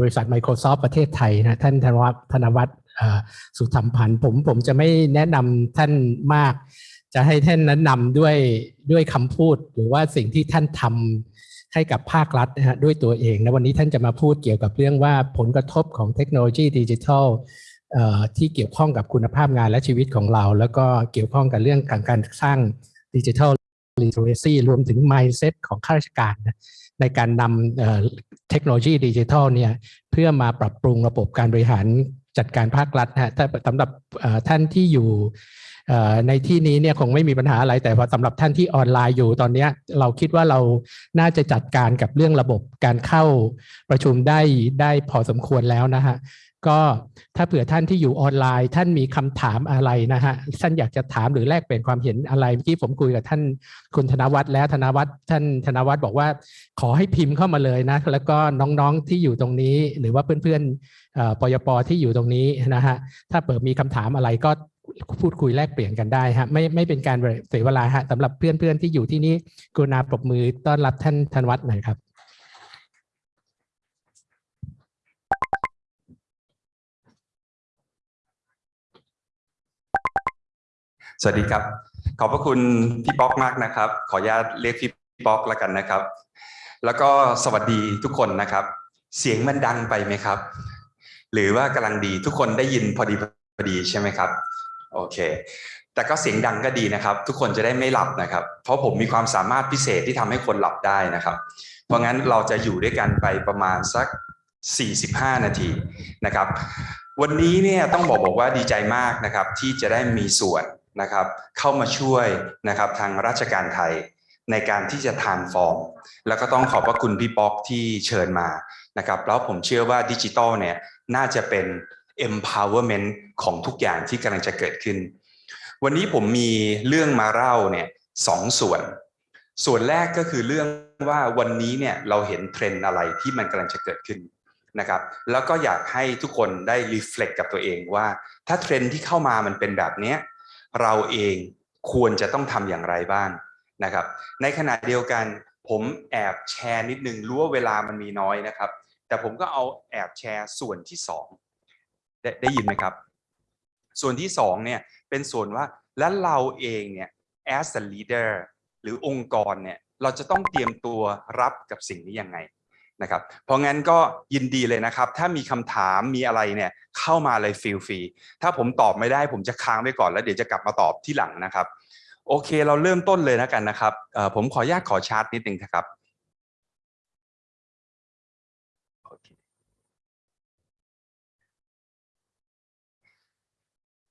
บริษัท Microsoft ประเทศไทยนะท่านธนวัฒน์ธนวัฒน์สุธรรมพันธ์ผมผมจะไม่แนะนำท่านมาก จะให้ท่านแนะนำด้วยด้วยคำพูด หรือว่าสิ่งที่ท่านทำให้กับภาครัฐนะฮะด้วยตัวเองนะวันนี้ท่านจะมาพูดเกี่ยวกับเรื่องว่าผลกระทบของเทคโนโลยีดิจิทัลที่เกี่ยวข้องกับคุณภาพงานและชีวิตของเรา แล้วก็เกี่ยวข้องกับเรื่องการการสร้างดิจิทัล literacy รวมถึง mindset ของข้าราชการนะ ในการนำเทคโนโลยีดิจิทัลเนี่ยเพื่อมาปรับปรุงระบบการบริหารจัดการภาครัฐนะฮะถ้าสำหรับท่านที่อยู่ในที่นี้เนี่ยคงไม่มีปัญหาอะไรแต่พอสำหรับท่านที่ออนไลน์อยู่ตอนนี้เราคิดว่าเราน่าจะจัดการกับเรื่องระบบการเข้าประชุมได้ได้พอสมควรแล้วนะฮะ ก็ถ้าเผื่อท่านที่อยู่ออนไลน์ ท่านมีคำถามอะไรนะฮะท่านอยากจะถามหรือแลกเปลี่ยนความเห็นอะไรเมื่อกี้ผมคุยกับท่านคุณธนวัฒน์แล้วธนวัฒน์ท่านธนวัฒน์บอกว่าขอให้พิมพ์เข้ามาเลยนะแล้วก็น้องๆที่อยู่ตรงนี้ หรือว่าเพื่อนๆปยปที่อยู่ตรงนี้นะฮะถ้าเปิดมีคำถามอะไรก็พูดคุยแลกเปลี่ยนกันได้ฮะไม่ไม่เป็นการเสียเวลาฮะสำหรับเพื่อนๆที่อยู่ที่นี่กรุณาปรบมือต้อนรับท่านธนวัฒน์หน่อยครับ สวัสดีครับ ขอบพระคุณพี่ป๊อกมากนะครับ ขออนุญาตเรียกพี่ป๊อกแล้วกันนะครับ แล้วก็สวัสดีทุกคนนะครับ เสียงมันดังไปไหมครับ หรือว่ากำลังดีทุกคนได้ยินพอดีพอดีใช่ไหมครับ โอเค แต่ก็เสียงดังก็ดีนะครับ ทุกคนจะได้ไม่หลับนะครับ เพราะผมมีความสามารถพิเศษที่ทำให้คนหลับได้นะครับ เพราะงั้นเราจะอยู่ด้วยกันไปประมาณสัก 45 นาทีนะครับ วันนี้เนี่ยต้องบอกบอกว่าดีใจมากนะครับ ที่จะได้มีส่วน นะครับเข้ามาช่วยนะครับทางราชการไทยในการที่จะ transform แล้วก็ต้องขอบพระคุณพี่ป๊อกที่เชิญมานะครับแล้วผมเชื่อว่าดิจิตอลเนี่ยน่าจะเป็น empowerment ของทุกอย่างที่กำลังจะเกิดขึ้น วันนี้ผมมีเรื่องมาเล่าเนี่ยสองส่วน ส่วนแรกก็คือเรื่องว่าวันนี้เนี่ยเราเห็นเทรนด์อะไรที่มันกำลังจะเกิดขึ้นนะครับแล้วก็อยากให้ทุกคนได้รีเฟล็กกับตัวเองว่า ถ้าเทรนด์ที่เข้ามามันเป็นแบบนี้ เราเองควรจะต้องทำอย่างไรบ้างนะครับ ในขณะเดียวกันผมแอบแชร์นิดนึงรู้ว่าเวลามันมีน้อยนะครับ แต่ผมก็เอาแอบแชร์ส่วนที่สองได้ได้ยินไหมครับ ส่วนที่สองเนี่ยเป็นส่วนว่าแล้วเราเองเนี่ย as a leader หรือองค์กรเนี่ยเราจะต้องเตรียมตัวรับกับสิ่งนี้ยังไง นะครับเพราะงั้นก็ยินดีเลยนะครับ ถ้ามีคำถามมีอะไรเนี่ยเข้ามาเลยฟีลฟรีถ้าผมตอบไม่ได้ผมจะค้างไว้ก่อนแล้วเดี๋ยวจะกลับมาตอบที่หลังนะครับ โอเคเราเริ่มต้นเลยนะกันนะครับเอ่อผมขออนุญาตขอชาร์ตนิดนึงนะครับโอเค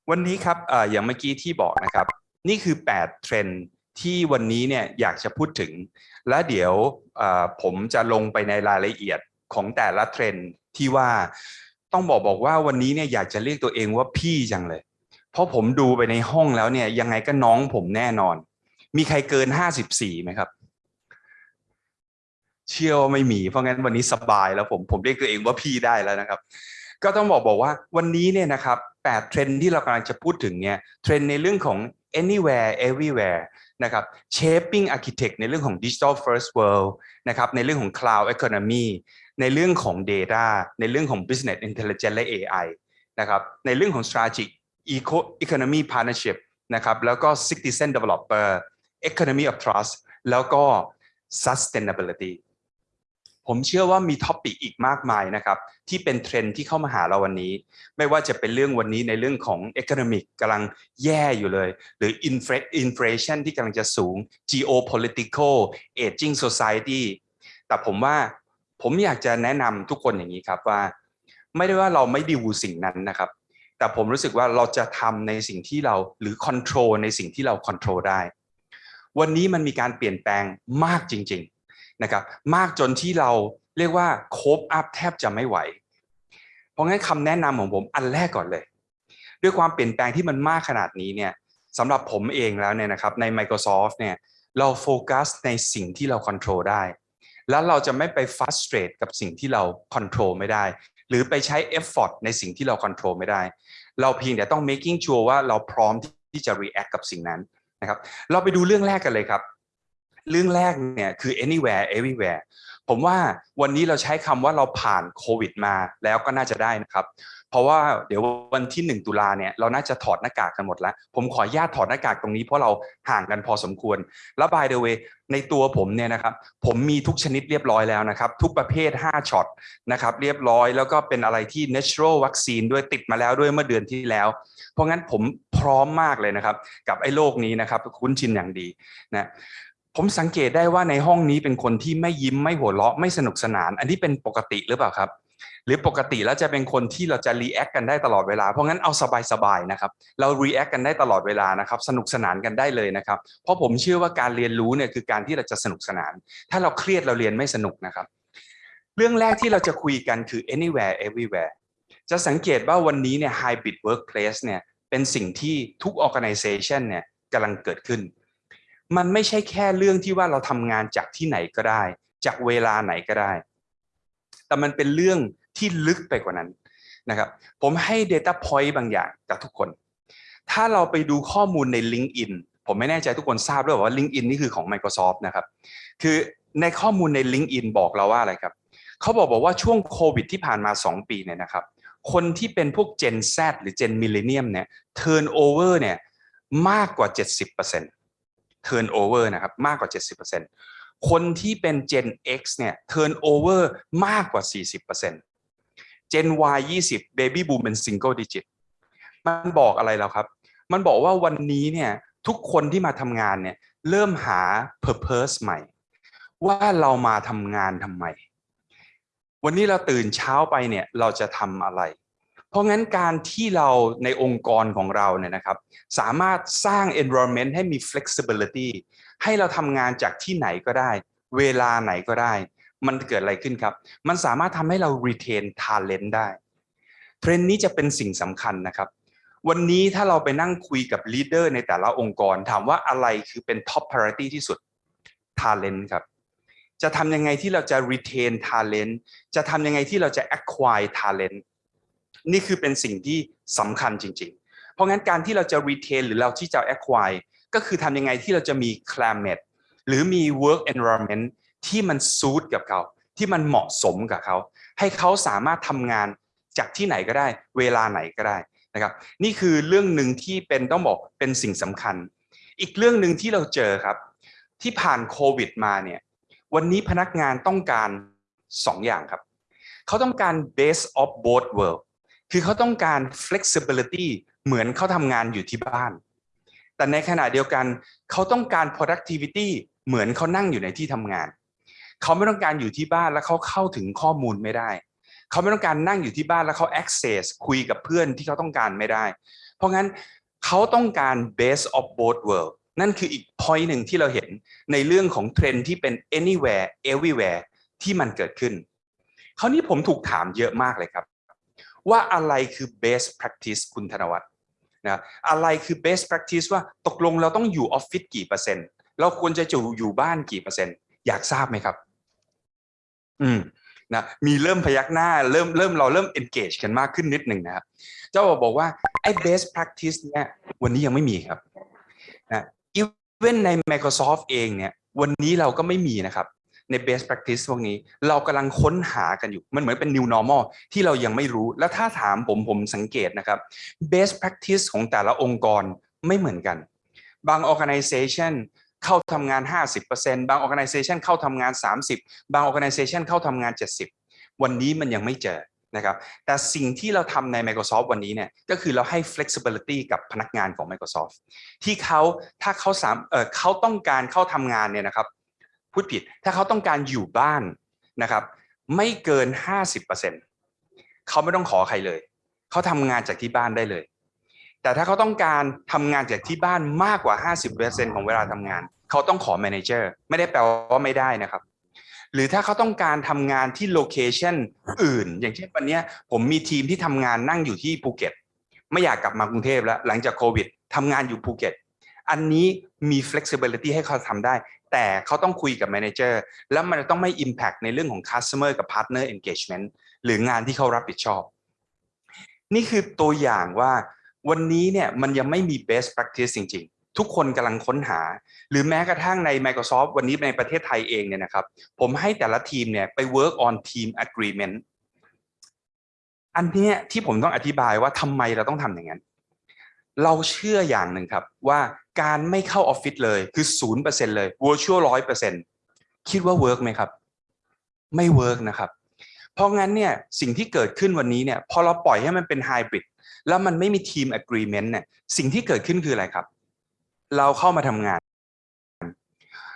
วันนี้ครับเอ่ออย่างเมื่อกี้ที่บอกนะครับ นี่คือ 8 เทรนด์ ที่วันนี้เนี่ยอยากจะพูดถึง และเดี๋ยวผมจะลงไปในรายละเอียดของแต่ละเทรนด์ที่ว่าต้องบอกบอกว่าวันนี้เนี่ยอยากจะเรียกตัวเองว่าพี่จังเลย เพราะผมดูไปในห้องแล้วเนี่ยยังไงก็น้องผมแน่นอน มีใครเกิน54ไหมครับ เชื่อว่าไม่มีเพราะงั้นวันนี้สบายแล้วผมผมเรียกตัวเองว่าพี่ได้แล้วนะครับ ก็ต้องบอกบอกว่าวันนี้เนี่ยนะครับ8เทรนด์ที่เรากำลังจะพูดถึงเนี่ยเทรนด์ในเรื่องของ anywhere everywhere นะครับ shaping architect ในเรื่องของ digital first world นะครับในเรื่องของ cloud economy ในเรื่องของ data ในเรื่องของ business intelligence และ AI นะครับในเรื่องของ strategic eco economy partnership นะครับแล้วก็ citizen developer economy of trust แล้วก็ sustainability ผมเชื่อว่ามี topic อีกมากมายนะครับ ที่เป็นเทรนด์ที่เข้ามาหาเราวันนี้ ไม่ว่าจะเป็นเรื่องวันนี้ในเรื่องของ economic กำลังแย่อยู่เลย หรือ inflation ที่กำลังจะสูง geopolitical aging society แต่ผมว่าผมอยากจะแนะนำทุกคนอย่างนี้ครับว่า ไม่ได้ว่าเราไม่ดิวสิ่งนั้นนะครับ แต่ผมรู้สึกว่าเราจะทำในสิ่งที่เราหรือ control ในสิ่งที่เรา control ได้ วันนี้มันมีการเปลี่ยนแปลงมากจริง ๆ นะครับมากจนที่เราเรียกว่าโคบอัพแทบจะไม่ไหว เพราะงั้นคำแนะนำของผมอันแรกก่อนเลย ด้วยความเปลี่ยนแปลงที่มันมากขนาดนี้เนี่ยสำหรับผมเองแล้วเนี่ยนะครับใน Microsoft เนี่ยเราโฟกัสในสิ่งที่เรา control ได้ แล้วเราจะไม่ไป frustrate กับสิ่งที่เรา control ไม่ได้ หรือไปใช้ effort ในสิ่งที่เรา control ไม่ได้ เราเพียงแต่ต้อง making sure ว่าเราพร้อมที่จะ react กับสิ่งนั้นนะครับ เราไปดูเรื่องแรกกันเลยครับ เรื่องแรกเนี่ยคือ anywhere everywhere ผมว่าวันนี้เราใช้คำว่าเราผ่านโควิดมาแล้วก็น่าจะได้นะครับ เพราะว่าเดี๋ยววันที่ 1 ตุลาเนี่ยเราน่าจะถอดหน้ากากกันหมดแล้ว ผมขออนุญาตถอดหน้ากากตรงนี้เพราะเราห่างกันพอสมควร แล้ว by the way ในตัวผมเนี่ยนะครับ ผมมีทุกชนิดเรียบร้อยแล้วนะครับ ทุกประเภท 5ช็อตนะครับเรียบร้อยแล้วก็เป็นอะไรที่ natural vaccine ด้วยติดมาแล้วด้วยเมื่อเดือนที่แล้ว เพราะงั้นผมพร้อมมากเลยนะครับ กับไอ้โลกนี้นะครับคุ้นชินอย่างดีนะ ผมสังเกตได้ว่าในห้องนี้เป็นคนที่ไม่ยิ้มไม่หัวเราะไม่สนุกสนาน อันนี้เป็นปกติหรือเปล่าครับ หรือปกติแล้วจะเป็นคนที่เราจะ react กันได้ตลอดเวลา เพราะงั้นเอาสบายๆนะครับ เรา react กันได้ตลอดเวลานะครับ สนุกสนานกันได้เลยนะครับ เพราะผมเชื่อว่าการเรียนรู้เนี่ยคือการที่เราจะสนุกสนาน ถ้าเราเครียดเราเรียนไม่สนุกนะครับ เรื่องแรกที่เราจะคุยกันคือ anywhere everywhere จะสังเกตว่าวันนี้เนี่ย hybrid workplace เนี่ยเป็นสิ่งที่ทุก organization เนี่ยกำลังเกิดขึ้น มันไม่ใช่แค่เรื่องที่ว่าเราทำงานจากที่ไหนก็ได้ จากเวลาไหนก็ได้ แต่มันเป็นเรื่องที่ลึกไปกว่านั้นนะครับผมให้ Data Point บางอย่างกับทุกคน ถ้าเราไปดูข้อมูลใน LinkedIn ผมไม่แน่ใจทุกคนทราบด้วยว่า LinkedIn นี่คือของ Microsoft นะครับ คือในข้อมูลใน LinkedIn บอกเราว่าอะไรครับเขาบอกบอกว่าช่วงโควิดที่ผ่านมา 2 ปีเนี่ยนะครับ คนที่เป็นพวก Gen Z หรือ Gen Millennium เนี่ย Turnover เนี่ยมากกว่า 70% Turnover นะครับมากกว่า 70%คนที่เป็น Gen X เนี่ย Turnover มากกว่า 40% Gen Y 20 Baby Boom เป็น Single Digit มันบอกอะไรแล้วครับ มันบอกว่าวันนี้เนี่ยทุกคนที่มาทำงานเนี่ยเริ่มหา Purpose ใหม่ ว่าเรามาทำงานทำไม วันนี้เราตื่นเช้าไปเนี่ยเราจะทำอะไร เพราะงั้นการที่เราในองค์กรของเราเนี่ยนะครับ สามารถสร้าง environment ให้มี flexibility ให้เราทำงานจากที่ไหนก็ได้ เวลาไหนก็ได้ มันเกิดอะไรขึ้นครับ มันสามารถทำให้เรา retain talent ได้ เทรนด์นี้จะเป็นสิ่งสำคัญนะครับ วันนี้ถ้าเราไปนั่งคุยกับ leader ในแต่ละองค์กร ถามว่าอะไรคือเป็น top priority ที่สุด talent ครับจะทำยังไงที่เราจะ retain talent จะทำยังไงที่เราจะ acquire talent นี่คือเป็นสิ่งที่สำคัญจริง ๆ เพราะงั้นการที่เราจะ retain หรือเราที่จะ acquire ก็คือทำยังไงที่เราจะมี climate หรือมี work environment ที่มัน suit กับเขาที่มันเหมาะสมกับเขา ให้เขาสามารถทำงานจากที่ไหนก็ได้ เวลาไหนก็ได้นะครับ นี่คือเรื่องหนึ่งที่เป็นต้องบอกเป็นสิ่งสำคัญ อีกเรื่องหนึ่งที่เราเจอครับ ที่ผ่านโควิดมาเนี่ยวันนี้พนักงานต้องการสองอย่างครับ เขาต้องการ base of both world คือเขาต้องการ flexibility เหมือนเขาทำงานอยู่ที่บ้าน แต่ในขณะเดียวกันเขาต้องการ productivity เหมือนเขานั่งอยู่ในที่ทำงาน เขาไม่ต้องการอยู่ที่บ้านแล้วเขาเข้าถึงข้อมูลไม่ได้ เขาไม่ต้องการนั่งอยู่ที่บ้านแล้วเขา access คุยกับเพื่อนที่เขาต้องการไม่ได้ เพราะงั้นเขาต้องการ base of both world นั่นคืออีก point หนึ่งที่เราเห็นในเรื่องของเทรนที่เป็น anywhere everywhere ที่มันเกิดขึ้นคราวนี้ผมถูกถามเยอะมากเลยครับ ว่าอะไรคือ best practice คุณธนวัฒน์นะอะไรคือ best practice ว่าตกลงเราต้องอยู่ออฟฟิศกี่เปอร์เซ็นต์เราควรจะอยู่อยู่บ้านกี่เปอร์เซ็นต์อยากทราบไหมครับ อืมนะมีเริ่มพยักหน้าเริ่มเริ่มเราเริ่ม engage กันมากขึ้นนิดหนึ่งนะครับ เจ้าบอกว่าไอ้ best practice เนี่ยวันนี้ยังไม่มีครับนะอีเวนใน Microsoft เองเนี่ยวันนี้เราก็ไม่มีนะครับ ใน best practice พวกนี้ เรากำลังค้นหากันอยู่ มันเหมือนเป็น new normal ที่เรายังไม่รู้ แล้วถ้าถามผมผมสังเกตนะครับ best practice ของแต่ละองค์กรไม่เหมือนกัน บาง organization เข้าทำงาน 50%บาง organization เข้าทำงาน 30 บาง organization เข้าทำงาน 70 วันนี้มันยังไม่เจอนะครับ แต่สิ่งที่เราทำใน Microsoft วันนี้เนี่ยก็คือเราให้ flexibility กับพนักงานของ Microsoft ที่เขาถ้าเขาสามเออเขาต้องการเข้าทำงานเนี่ยนะครับ พูดผิด ถ้าเขาต้องการอยู่บ้านนะครับ ไม่เกิน 50%เขาไม่ต้องขอใครเลย เขาทำงานจากที่บ้านได้เลย แต่ถ้าเขาต้องการทำงานจากที่บ้านมากกว่า 50%ของเวลาทำงาน เขาต้องขอ manager ไม่ได้แปลว่าไม่ได้นะครับ หรือถ้าเขาต้องการทำงานที่ location อื่น อย่างเช่นวันนี้ผมมีทีมที่ทำงานนั่งอยู่ที่ภูเก็ต ไม่อยากกลับมากรุงเทพแล้วหลังจากโควิดทำงานอยู่ภูเก็ตอันนี้มี flexibility ให้เขาทำได้ แต่เขาต้องคุยกับ manager แล้วมันจะต้องไม่ impact ในเรื่องของ customer กับ partner engagement หรืองานที่เขารับผิดชอบ นี่คือตัวอย่างว่าวันนี้เนี่ยมันยังไม่มี best practice จริง ๆ ทุกคนกำลังค้นหา หรือแม้กระทั่งใน Microsoft วันนี้ในประเทศไทยเองเนี่ยนะครับ ผมให้แต่ละทีมเนี่ยไป work on team agreement อันนี้ที่ผมต้องอธิบายว่าทำไมเราต้องทำอย่างนั้น เราเชื่ออย่างหนึ่งครับว่าการไม่เข้าออฟฟิศเลยคือ0%เลย virtual 100%คิดว่าเวิร์กไหมครับ ไม่เวิร์กนะครับ เพราะงั้นเนี่ยสิ่งที่เกิดขึ้นวันนี้เนี่ยพอเราปล่อยให้มันเป็นไฮบริดแล้วมันไม่มีทีม agreement เนี่ยสิ่งที่เกิดขึ้นคืออะไรครับ เราเข้ามาทำงาน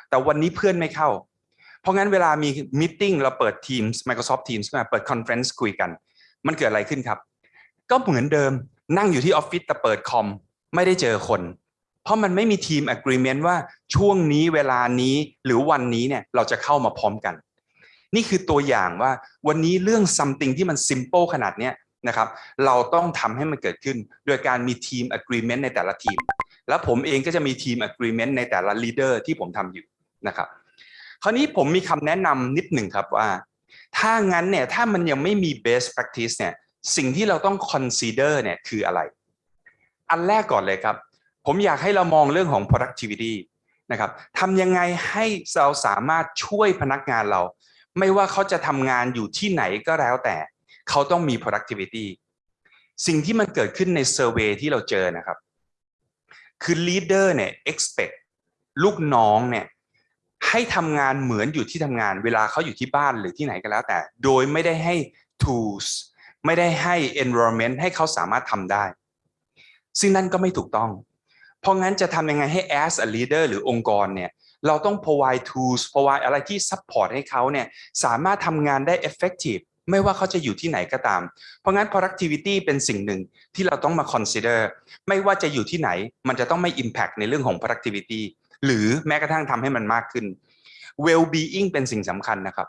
แต่วันนี้เพื่อนไม่เข้า เพราะงั้นเวลามีมิ팅เราเปิด Teams Microsoft Teams มาเปิด Conference คุยกัน มันเกิดอะไรขึ้นครับ ก็เหมือนเดิม นั่งอยู่ที่ออฟฟิศแต่เปิดคอมไม่ได้เจอคน เพราะมันไม่มีทีม agreement ว่าช่วงนี้เวลานี้หรือวันนี้เนี่ยเราจะเข้ามาพร้อมกัน นี่คือตัวอย่างว่าวันนี้เรื่อง something ที่มัน simple ขนาดเนี้ยนะครับ เราต้องทำให้มันเกิดขึ้น โดยการมีทีม agreement ในแต่ละทีม แล้วผมเองก็จะมีทีม agreement ในแต่ละ leader ที่ผมทำอยู่นะครับ คราวนี้ผมมีคำแนะนำนิดหนึ่งครับว่า ถ้างั้นเนี่ยถ้ามันยังไม่มี best practice เนี่ย สิ่งที่เราต้อง consider เนี่ยคืออะไร อันแรกก่อนเลยครับ ผมอยากให้เรามองเรื่องของ productivity นะครับทำยังไงให้เราสามารถช่วยพนักงานเรา ไม่ว่าเขาจะทำงานอยู่ที่ไหนก็แล้วแต่ เขาต้องมี productivity สิ่งที่มันเกิดขึ้นใน survey ที่เราเจอนะครับ คือ leader เนี่ย expect ลูกน้องเนี่ยให้ทำงานเหมือนอยู่ที่ทำงาน เวลาเขาอยู่ที่บ้านหรือที่ไหนก็แล้วแต่ โดยไม่ได้ให้ tools ไม่ได้ให้ environment ให้เขาสามารถทำได้ ซึ่งนั่นก็ไม่ถูกต้อง เพราะงั้นจะทำยังไงให้ as a leader หรือองค์กรเนี่ยเราต้อง provide tools provide อะไรที่ support ให้เขาเนี่ยสามารถทำงานได้ effective ไม่ว่าเขาจะอยู่ที่ไหนก็ตาม เพราะงั้น productivity เป็นสิ่งหนึ่งที่เราต้องมา consider ไม่ว่าจะอยู่ที่ไหน มันจะต้องไม่ impact ในเรื่องของ productivity หรือแม้กระทั่งทำให้มันมากขึ้น well being เป็นสิ่งสำคัญนะครับ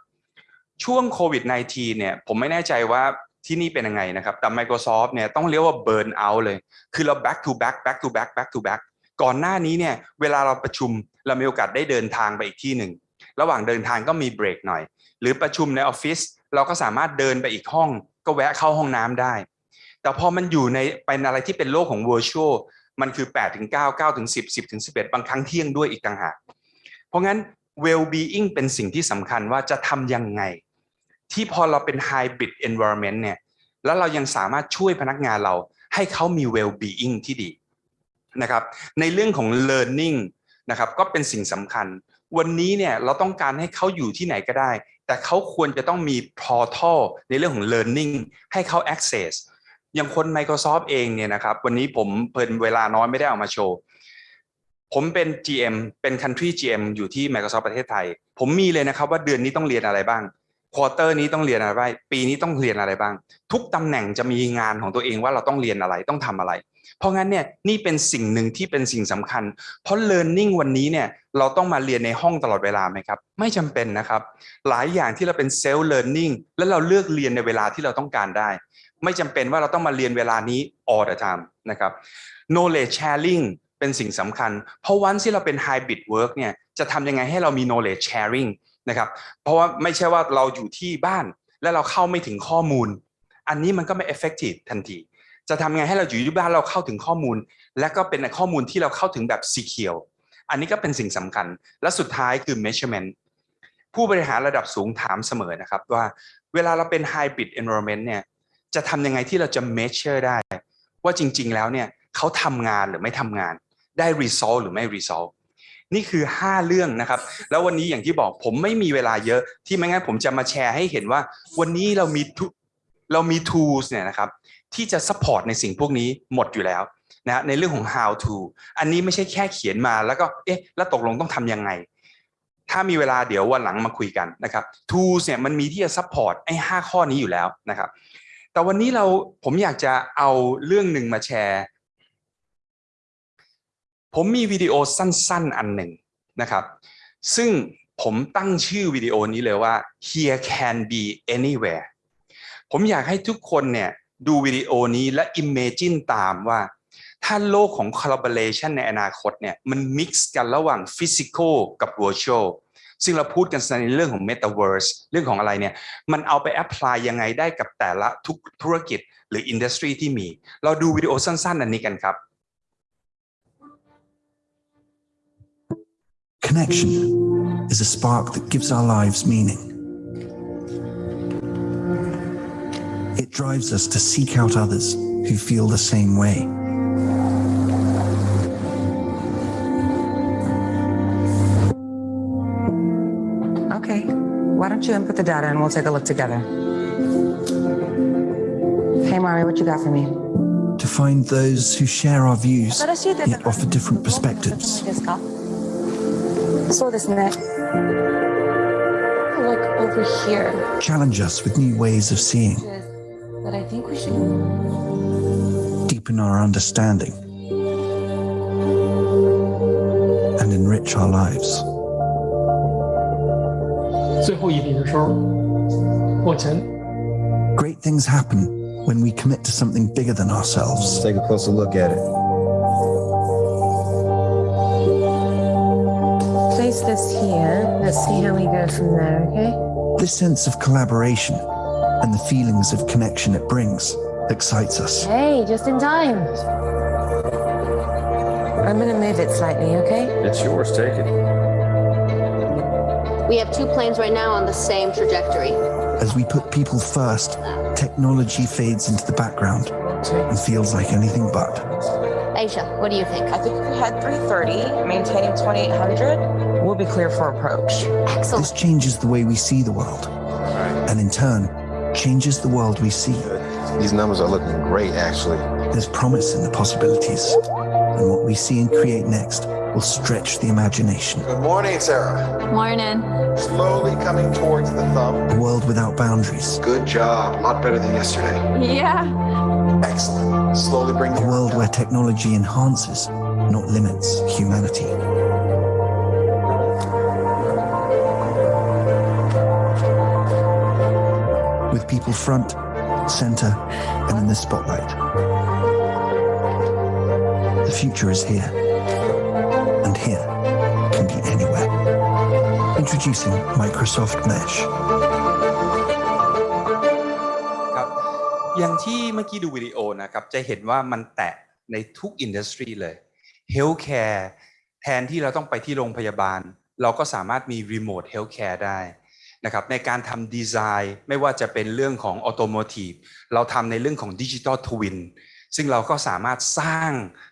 ช่วงโควิด -19 เนี่ยผมไม่แน่ใจว่า ที่นี่เป็นยังไงนะครับแต่ Microsoft เนี่ยต้องเรียกว่า burn out เลย คือเรา back to back back to back back to back ก่อนหน้านี้เนี่ยเวลาเราประชุมเรามีโอกาสได้เดินทางไปอีกที่หนึ่ง ระหว่างเดินทางก็มีเบรกหน่อย หรือประชุมในออฟฟิศเราก็สามารถเดินไปอีกห้อง ก็แวะเข้าห้องน้ำได้ แต่พอมันอยู่ในเป็นอะไรที่เป็นโลกของ virtual มันคือ8ถึง9 9ถึง10 10ถึง11 บางครั้งเที่ยงด้วยอีกต่างหาก เพราะงั้น well being เป็นสิ่งที่สำคัญว่าจะทำยังไง ที่พอเราเป็น hybrid environment เนี่ยแล้วเรายังสามารถช่วยพนักงานเราให้เขามี well being ที่ดีนะครับในเรื่องของ learning นะครับก็เป็นสิ่งสำคัญ วันนี้เนี่ยเราต้องการให้เขาอยู่ที่ไหนก็ได้ แต่เขาควรจะต้องมี portal ในเรื่องของ learning ให้เขา access อย่างคน Microsoft เองเนี่ยนะครับวันนี้ผมเพิ่นเวลาน้อยไม่ได้เอามาโชว์ ผมเป็น GM เป็น Country GM อยู่ที่ Microsoft ประเทศไทย ผมมีเลยนะครับว่าเดือนนี้ต้องเรียนอะไรบ้าง ควอเตอร์นี้ต้องเรียนอะไรบ้างปีนี้ต้องเรียนอะไรบ้าง ทุกตำแหน่งจะมีงานของตัวเองว่าเราต้องเรียนอะไรต้องทำอะไร เพราะงั้นเนี่ยนี่เป็นสิ่งหนึ่งที่เป็นสิ่งสำคัญ เพราะ learning วันนี้เนี่ยเราต้องมาเรียนในห้องตลอดเวลาไหมครับ ไม่จำเป็นนะครับ หลายอย่างที่เราเป็น self learning แล้วเราเลือกเรียนในเวลาที่เราต้องการได้ ไม่จำเป็นว่าเราต้องมาเรียนเวลานี้ all the time นะครับ knowledge sharing เป็นสิ่งสำคัญ เพราะวันที่เราเป็น hybrid work เนี่ยจะทำยังไงให้เรามี knowledge sharing นะครับ เพราะว่าไม่ใช่ว่าเราอยู่ที่บ้านแล้วเราเข้าไม่ถึงข้อมูล อันนี้มันก็ไม่ effective ทันที จะทำไงให้เราอยู่ที่บ้านเราเข้าถึงข้อมูล และก็เป็นข้อมูลที่เราเข้าถึงแบบ secure อันนี้ก็เป็นสิ่งสำคัญ และสุดท้ายคือ measurement ผู้บริหารระดับสูงถามเสมอนะครับว่าเวลาเราเป็น hybrid environment เนี่ยจะทำยังไงที่เราจะ measure ได้ ว่าจริง ๆ แล้วเนี่ยเขาทำงานหรือไม่ทำงาน ได้ result หรือไม่ result นี่คือ 5 เรื่องนะครับ แล้ววันนี้อย่างที่บอกผมไม่มีเวลาเยอะที่ไม่งั้นผมจะมาแชร์ให้เห็นว่า วันนี้เรามีเรามี tools เนี่ยนะครับที่จะ support ในสิ่งพวกนี้หมดอยู่แล้วนะในเรื่องของ how to อันนี้ไม่ใช่แค่เขียนมาแล้วก็เอ๊ะแล้วตกลงต้องทำยังไง ถ้ามีเวลาเดี๋ยววันหลังมาคุยกันนะครับ tools เนี่ยมันมีที่จะ support ไอ้ห้าข้อนี้อยู่แล้วนะครับแต่วันนี้เราผมอยากจะเอาเรื่องหนึ่งมาแชร์ ผมมีวิดีโอสั้นๆ อันหนึ่งนะครับ ซึ่งผมตั้งชื่อวิดีโอนี้เลยว่า here can be anywhere ผมอยากให้ทุกคนเนี่ยดูวิดีโอนี้และ imagine ตามว่า ถ้าโลกของ collaboration ในอนาคตเนี่ยมัน mix กันระหว่าง physical กับ virtual ซึ่งเราพูดกันในเรื่องของ metaverse เรื่องของอะไรเนี่ย มันเอาไป apply ยังไงได้กับแต่ละทุกธุรกิจหรือ industry ที่มี เราดูวิดีโอสั้นๆ อันนี้กันครับ Connection is a spark that gives our lives meaning. It drives us to seek out others who feel the same way. Okay, why don't you input the data and we'll take a look together. Hey, Mari, what you got for me? to find those who share our views, yet offer different perspectives. ですかそうですね。 look over here. Challenge us with new ways of seeing, But I think we should. deepen our understanding, and enrich our lives. 最后一笔的时候，过程 Great things happen when we commit to something bigger than ourselves. Let's take a closer look at it. This here. Let's see how we go from there, okay? This sense of collaboration and the feelings of connection it brings excites us. Hey, just in time. I'm gonna move it slightly, okay? It's yours, take it. We have two planes right now on the same trajectory. As we put people first, technology fades into the background and feels like anything but. Aisha, what do you think? I think if we had 330, maintaining 2800, we'll be clear for approach. Excellent. This changes the way we see the world, and in turn, changes the world we see. These numbers are looking great, actually. There's promise in the possibilities, and what we see and create next will stretch the imagination. Good morning, Sarah. Morning. Slowly coming towards the thumb. A world without boundaries, Good job. A lot better than yesterday. Yeah. Excellent. Slowly bring a the world where technology enhances, not limits, humanity. People front, center, and in the spotlight. The future is here, and here can be anywhere. Introducing Microsoft Mesh. อย่างที่เมื่อกี้ดูวิดีโอนะครับ จะเห็นว่ามันแตะในทุก industry เลย healthcare แทนที่เราต้องไปที่โรงพยาบาล เราก็สามารถมี remote healthcare ได้ นะครับในการทำดีไซน์ไม่ว่าจะเป็นเรื่องของออโตโมทีฟเราทำในเรื่องของดิจิ t a ลทวินซึ่งเราก็สามารถสร้าง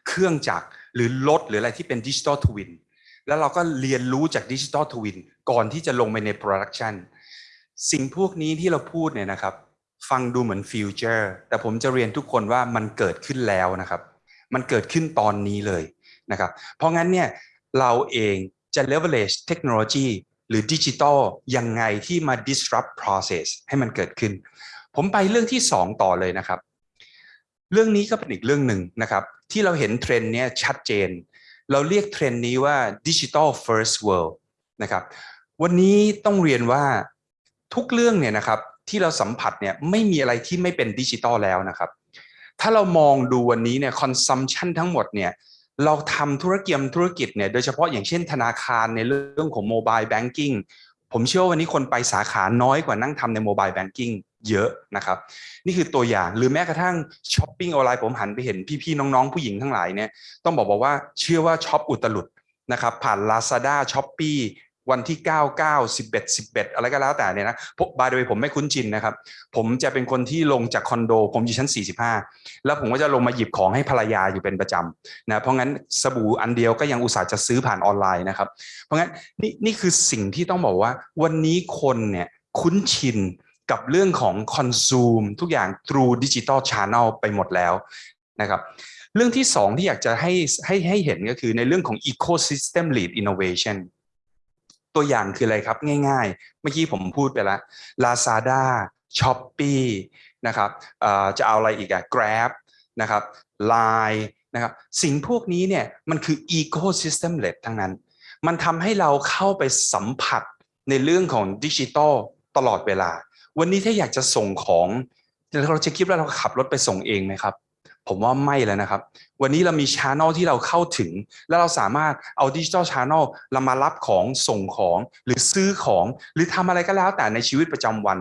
เครื่องจักรหรือรถหรืออะไรที่เป็นดิจิ t a ลทวินแล้วเราก็เรียนรู้จากดิจิ t a ลทวินก่อนที่จะลงไปใน production สิ่งพวกนี้ที่เราพูดเนี่ยนะครับฟังดูเหมือน future แต่ผมจะเรียนทุกคนว่ามันเกิดขึ้นแล้วนะครับ มันเกิดขึ้นตอนนี้เลยนะครับ เพราะงั้นเนี่ยเราเองจะ leverage เทคโนโลยี หรือดิจิตอลยังไงที่มา disrupt process ให้มันเกิดขึ้น ผมไปเรื่องที่ 2 ต่อเลยนะครับ เรื่องนี้ก็เป็นอีกเรื่องหนึ่งนะครับ ที่เราเห็นเทรนด์นี้ชัดเจน เราเรียกเทรนด์นี้ว่า digital first world นะครับวันนี้ต้องเรียนว่าทุกเรื่องเนี่ยนะครับที่เราสัมผัสเนี่ยไม่มีอะไรที่ไม่เป็นดิจิตอลแล้วนะครับ ถ้าเรามองดูวันนี้เนี่ย consumption ทั้งหมดเนี่ย เราทำธุรกิจธุรกิจเนี่ยโดยเฉพาะอย่างเช่นธนาคารในเรื่องของโมบายแบงกิ้งผมเชื่อวันนี้คนไปสาขาน้อยกว่านั่งทำในโมบายแบงกิ้งเยอะนะครับ นี่คือตัวอย่างหรือแม้กระทั่งช้อปปิ้งออนไลน์ผมหันไปเห็นพี่ๆน้องๆ ผู้หญิงทั้งหลายเนี่ยต้องบอกบอกว่าเชื่อว่าช็อปอุตลุดนะครับผ่าน Lazada s h o p e e วันที่ 9 9 11 11 อะไรก็แล้วแต่เนี่ยนะบายโดยผมไม่คุ้นชินนะครับ ผมจะเป็นคนที่ลงจากคอนโด ผมอยู่ชั้น 45 แล้วผมก็จะลงมาหยิบของให้ภรรยาอยู่เป็นประจำนะเพราะงั้นสบู่อันเดียวก็ยังอุตส่าห์จะซื้อผ่านออนไลน์นะครับ เพราะงั้นนี่นี่คือสิ่งที่ต้องบอกว่า วันนี้คนเนี่ยคุ้นชินกับเรื่องของคอนซูมทุกอย่าง through digital channel ไปหมดแล้วนะครับเรื่องที่สองที่อยากจะให้ให้ให้เห็นก็คือในเรื่องของ ecosystem lead innovation ตัวอย่างคืออะไรครับง่าย ๆ เมื่อกี้ผมพูดไปแล้ว Lazada Shopee นะครับจะเอาอะไรอีกอะ Grab นะครับ Line นะครับสิ่งพวกนี้เนี่ยมันคือ ecosystem led ทั้งนั้น มันทำให้เราเข้าไปสัมผัสในเรื่องของดิจิทัลตลอดเวลา วันนี้ถ้าอยากจะส่งของเราจะคิดว่าเราขับรถไปส่งเองไหมครับ ผมว่าไม่แล้วนะครับ วันนี้เรามีช n นลที่เราเข้าถึง แล้วเราสามารถเอาดิจิทัลช n นลเรามารับของส่งของหรือซื้อของ หรือทำอะไรก็แล้วแต่ในชีวิตประจำวัน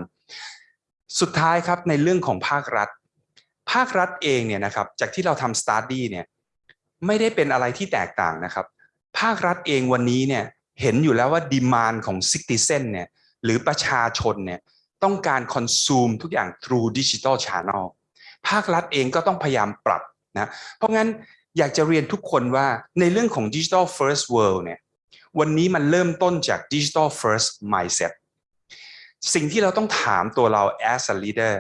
สุดท้ายครับในเรื่องของภาครัฐ ภาครัฐเองเนี่ยนะครับจากที่เราทำ study เนี่ยไม่ได้เป็นอะไรที่แตกต่างนะครับ ภาครัฐเองวันนี้เนี่ยเห็นอยู่แล้วว่า demand ของ citizen เนี่ยหรือประชาชนเนี่ยต้องการ consume ทุกอย่าง through digital channel ภาครัฐเองก็ต้องพยายามปรับนะเพราะงั้นอยากจะเรียนทุกคนว่าในเรื่องของ digital first world เนี่ยวันนี้มันเริ่มต้นจาก digital first mindset สิ่งที่เราต้องถามตัวเรา as a leader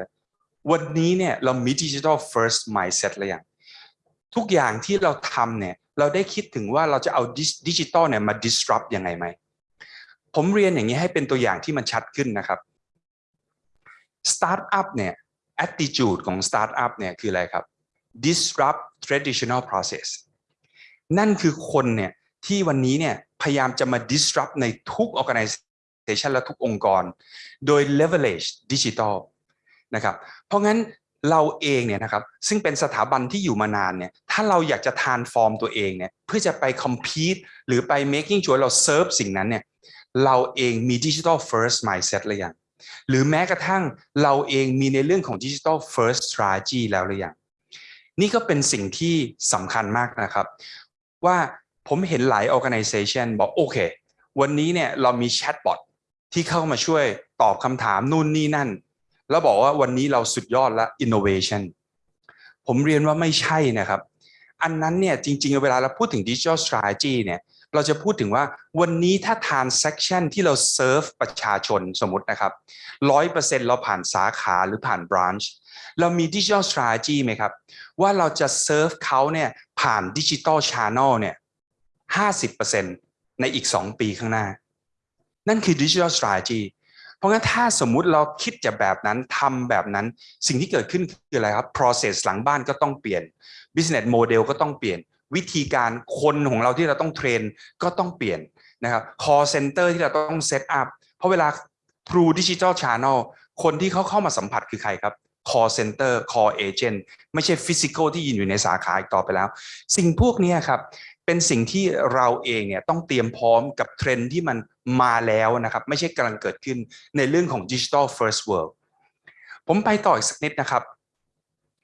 วันนี้เนี่ยเรามี digital first mindset หรือยังทุกอย่างที่เราทำเนี่ยเราได้คิดถึงว่าเราจะเอาดิจิตอลเนี่ยมา disrupt ยังไงไหม ผมเรียนอย่างนี้ให้เป็นตัวอย่างที่มันชัดขึ้นนะครับ Startup เนี่ย attitude ของ Startup เนี่ยคืออะไรครับ disrupt traditional process นั่นคือคนเนี่ยที่วันนี้เนี่ยพยายามจะมา disrupt ในทุก organization และทุกองค์กร โดย leverage digital นะครับ เพราะงั้นเราเองเนี่ยนะครับซึ่งเป็นสถาบันที่อยู่มานานเนี่ยถ้าเราอยากจะทานฟอร์มตัวเองเนี่ยเพื่อจะไป compete หรือไป making sure เรา serve สิ่งนั้นเนี่ยเราเองมี digital first mindset หรือยัง หรือแม้กระทั่งเราเองมีในเรื่องของ digital first strategy แล้วหรือยังนี่ก็เป็นสิ่งที่สำคัญมากนะครับ ว่าผมเห็นหลาย organization บอกโอเค วันนี้เนี่ยเรามีแชทบอทที่เข้ามาช่วยตอบคำถามนู่นนี่นั่น แล้วบอกว่าวันนี้เราสุดยอดละ innovation ผมเรียนว่าไม่ใช่นะครับ อันนั้นเนี่ยจริงๆ เวลาเราพูดถึง digital strategy เนี่ย เราจะพูดถึงว่าวันนี้ถ้า transaction ที่เรา serve ประชาชนสมมตินะครับร้อยเปอร์เซ็นต์เราผ่านสาขาหรือผ่าน branch เรามี digital strategy ไหมครับ ว่าเราจะ serve เขาเนี่ยผ่าน digital channel เนี่ยห้าสิบเปอร์เซ็นต์ในอีก2ปีข้างหน้า นั่นคือ digital strategy เพราะงั้นถ้าสมมุติเราคิดจะแบบนั้นทำแบบนั้น สิ่งที่เกิดขึ้นคืออะไรครับ process หลังบ้านก็ต้องเปลี่ยน business model ก็ต้องเปลี่ยน วิธีการคนของเราที่เราต้องเทรนก็ต้องเปลี่ยนนะครับ call center ที่เราต้อง set up เพราะเวลา through digital channel คนที่เขาเข้ามาสัมผัสคือใครครับ call center call agent ไม่ใช่ physical ที่ยืนอยู่ในสาขาอีกต่อไปแล้ว สิ่งพวกนี้ครับ เป็นสิ่งที่เราเองเนี่ยต้องเตรียมพร้อมกับเทรนที่มันมาแล้วนะครับ ไม่ใช่กำลังเกิดขึ้นในเรื่องของ Digital First World ผมไปต่ออีกสักนิดนะครับ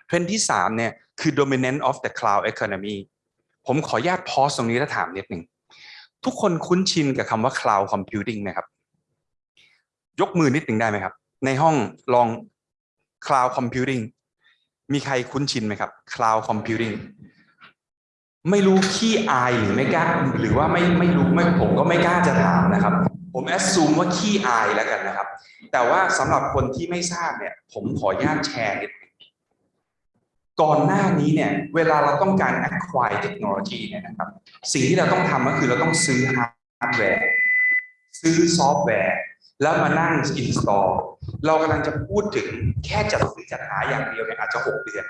เทรนที่ 3 เนี่ยคือ dominant of the cloud economy ผมขออนุญาตพอสตรงนี้แล้วถามนิดหนึ่งทุกคนคุ้นชินกับคำว่า cloud computing ไหมครับ ยกมือนิดหนึ่งได้ไหมครับ ในห้องลอง cloud computing มีใครคุ้นชินไหมครับ cloud computing ไม่รู้ขี้อายหรือไม่กล้าหรือว่าไม่ไม่รู้ไม่ผมก็ไม่กล้าจะถามนะครับ ผม assume ว่าขี้อายแล้วกันนะครับ แต่ว่าสำหรับคนที่ไม่ทราบเนี่ย ผมขออนุญาตแชร์นิด ก่อนหน้านี้เนี่ยเวลาเราต้องการ acquire technology เนี่ยนะครับสิ่งที่เราต้องทำก็คือเราต้องซื้อฮาร์ดแวร์ซื้อซอฟต์แวร์แล้วมานั่ง install เรากำลังจะพูดถึงแค่จัดซื้อจัดหาอย่างเดียวเนี่ยอาจจะหกเดือน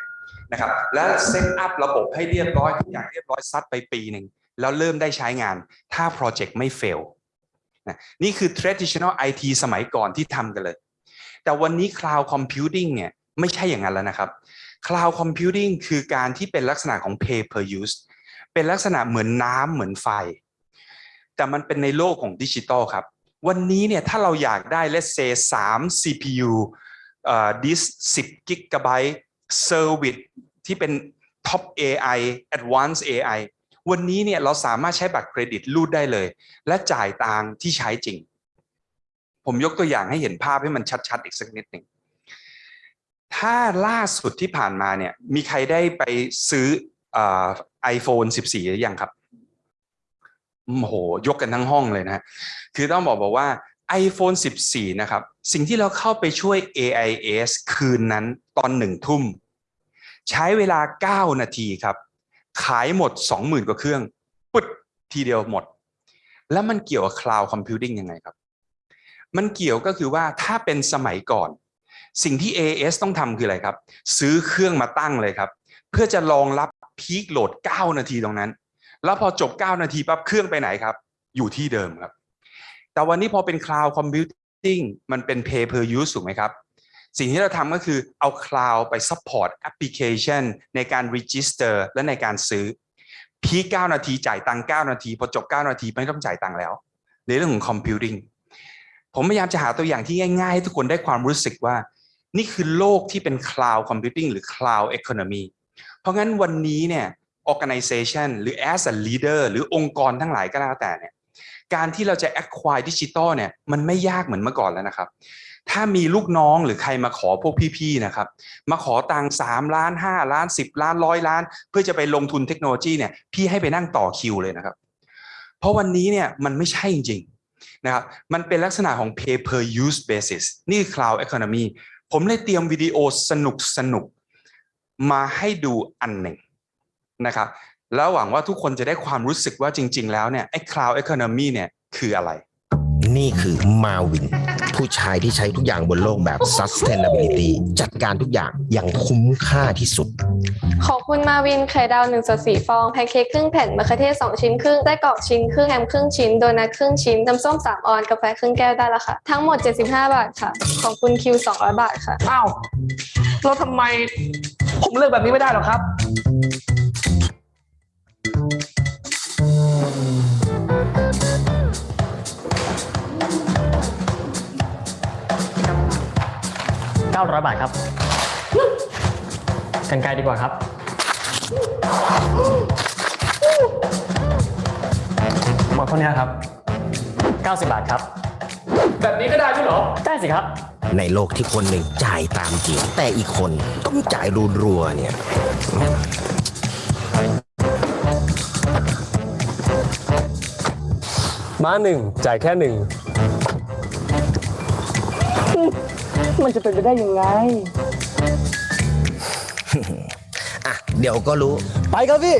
นะครับแล้ว set up ระบบให้เรียบร้อยทุกอย่างเรียบร้อยซัดไปปีหนึ่งแล้วเริ่มได้ใช้งานถ้าโปรเจกต์ไม่เฟลนะนี่คือ traditional IT สมัยก่อนที่ทำกันเลย แต่วันนี้ cloud computing เนี่ยไม่ใช่อย่างนั้นแล้วนะครับ cloud computing คือการที่เป็นลักษณะของ pay per use เป็นลักษณะเหมือนน้ำเหมือนไฟ แต่มันเป็นในโลกของดิจิตอลครับ วันนี้เนี่ยถ้าเราอยากได้ let's say 3 CPU เอ่อ disk 10 g b service ที่เป็น top AI advanced AI วันนี้เนี่ยเราสามารถใช้บัตรเครดิตรูดได้เลย และจ่ายตังที่ใช้จริง ผมยกตัวอย่างให้เห็นภาพให้มันชัดๆ อีกสักนิดหนึ่ง ถ้าล่าสุดที่ผ่านมาเนี่ย มีใครได้ไปซื้อไอโฟน14 หรือยังครับโอ้โหยกกันทั้งห้องเลยนะ คือต้องบอกบอกว่า iPhone 14 นะครับ สิ่งที่เราเข้าไปช่วย AIS คืนนั้นตอนหนึ่งทุ่ม ใช้เวลา 9 นาทีครับ ขายหมด 20,000 กว่าเครื่อง ปึ๊ดทีเดียวหมด แล้วมันเกี่ยวกับ Cloud Computing ยังไงครับ มันเกี่ยวก็คือว่าถ้าเป็นสมัยก่อน สิ่งที่ AS ต้องทำคืออะไรครับ ซื้อเครื่องมาตั้งเลยครับ เพื่อจะรองรับพีคโหลด 9 นาทีตรงนั้น แล้วพอจบ 9 นาทีปั๊บเครื่องไปไหนครับ อยู่ที่เดิมครับ แต่วันนี้พอเป็น Cloud Computing มันเป็น Pay per use ถูกไหมครับ สิ่งที่เราทำก็คือเอา Cloud ไป support application ในการ register และในการซื้อพีค9นาทีจ่ายตังค์9นาที พอจบ 9 นาทีไม่ต้องจ่ายตังค์แล้วในเรื่องของ computing ผมพยายามจะหาตัวอย่างที่ง่ายๆ ให้ทุกคนได้ความรู้สึกว่า นี่คือโลกที่เป็น cloud computing หรือ cloud economy เพราะงั้นวันนี้เนี่ย organization หรือ as a leader หรือองค์กรทั้งหลายก็แล้วแต่เนี่ยการที่เราจะ acquire ดิจิตอลเนี่ยมันไม่ยากเหมือนเมื่อก่อนแล้วนะครับ ถ้ามีลูกน้องหรือใครมาขอพวกพี่ๆนะครับ มาขอตังค์สามล้านห้าล้านสิบล้านร้อยล้าน เพื่อจะไปลงทุนเทคโนโลยีเนี่ยพี่ให้ไปนั่งต่อคิวเลยนะครับ เพราะวันนี้เนี่ยมันไม่ใช่จริงๆนะครับมันเป็นลักษณะของ pay per use basis นี่คือ cloud economy ผมเลยเตรียมวิดีโอสนุกสนุกๆมาให้ดูอันหนึ่งนะครับแล้วหวังว่าทุกคนจะได้ความรู้สึกว่าจริง ๆ แล้วเนี่ยไอ้ cloud economy เนี่ยคืออะไร นี่คือมาวิน ผู้ชายที่ใช้ทุกอย่างบนโลกแบบ sustainability จัดการทุกอย่างอย่างคุ้มค่าที่สุด ขอบคุณมาวินไข่ดาว1ส่วน4ฟองแพนเค้กครึ่งแผ่นมะเขือเทศ2ชิ้นครึ่งไส้กรอกชิ้นครึ่งแฮมครึ่งชิ้นโดนัทครึ่งชิ้นน้ำส้ม3ออนกาแฟครึ่งแก้วได้แล้วค่ะ ทั้งหมด 75 บาทค่ะ ขอบคุณคิว200 บาทค่ะ อ้าวแล้วทำไมผมเลือกแบบนี้ไม่ได้หรอครับ 900 บาทครับกันไกลดีกว่าครับ หมดเท่านี้ครับ 90 บาทครับ แบบนี้ก็ได้ด้วยเหรอ ได้สิครับ ในโลกที่คนหนึ่งจ่ายตามจริง แต่อีกคนต้องจ่ายรัวๆเนี่ย มาหนึ่งจ่ายแค่หนึ่ง มันจะเป็นไปได้ยังไง อะ เดี๋ยวก็รู้ ไปครับพี่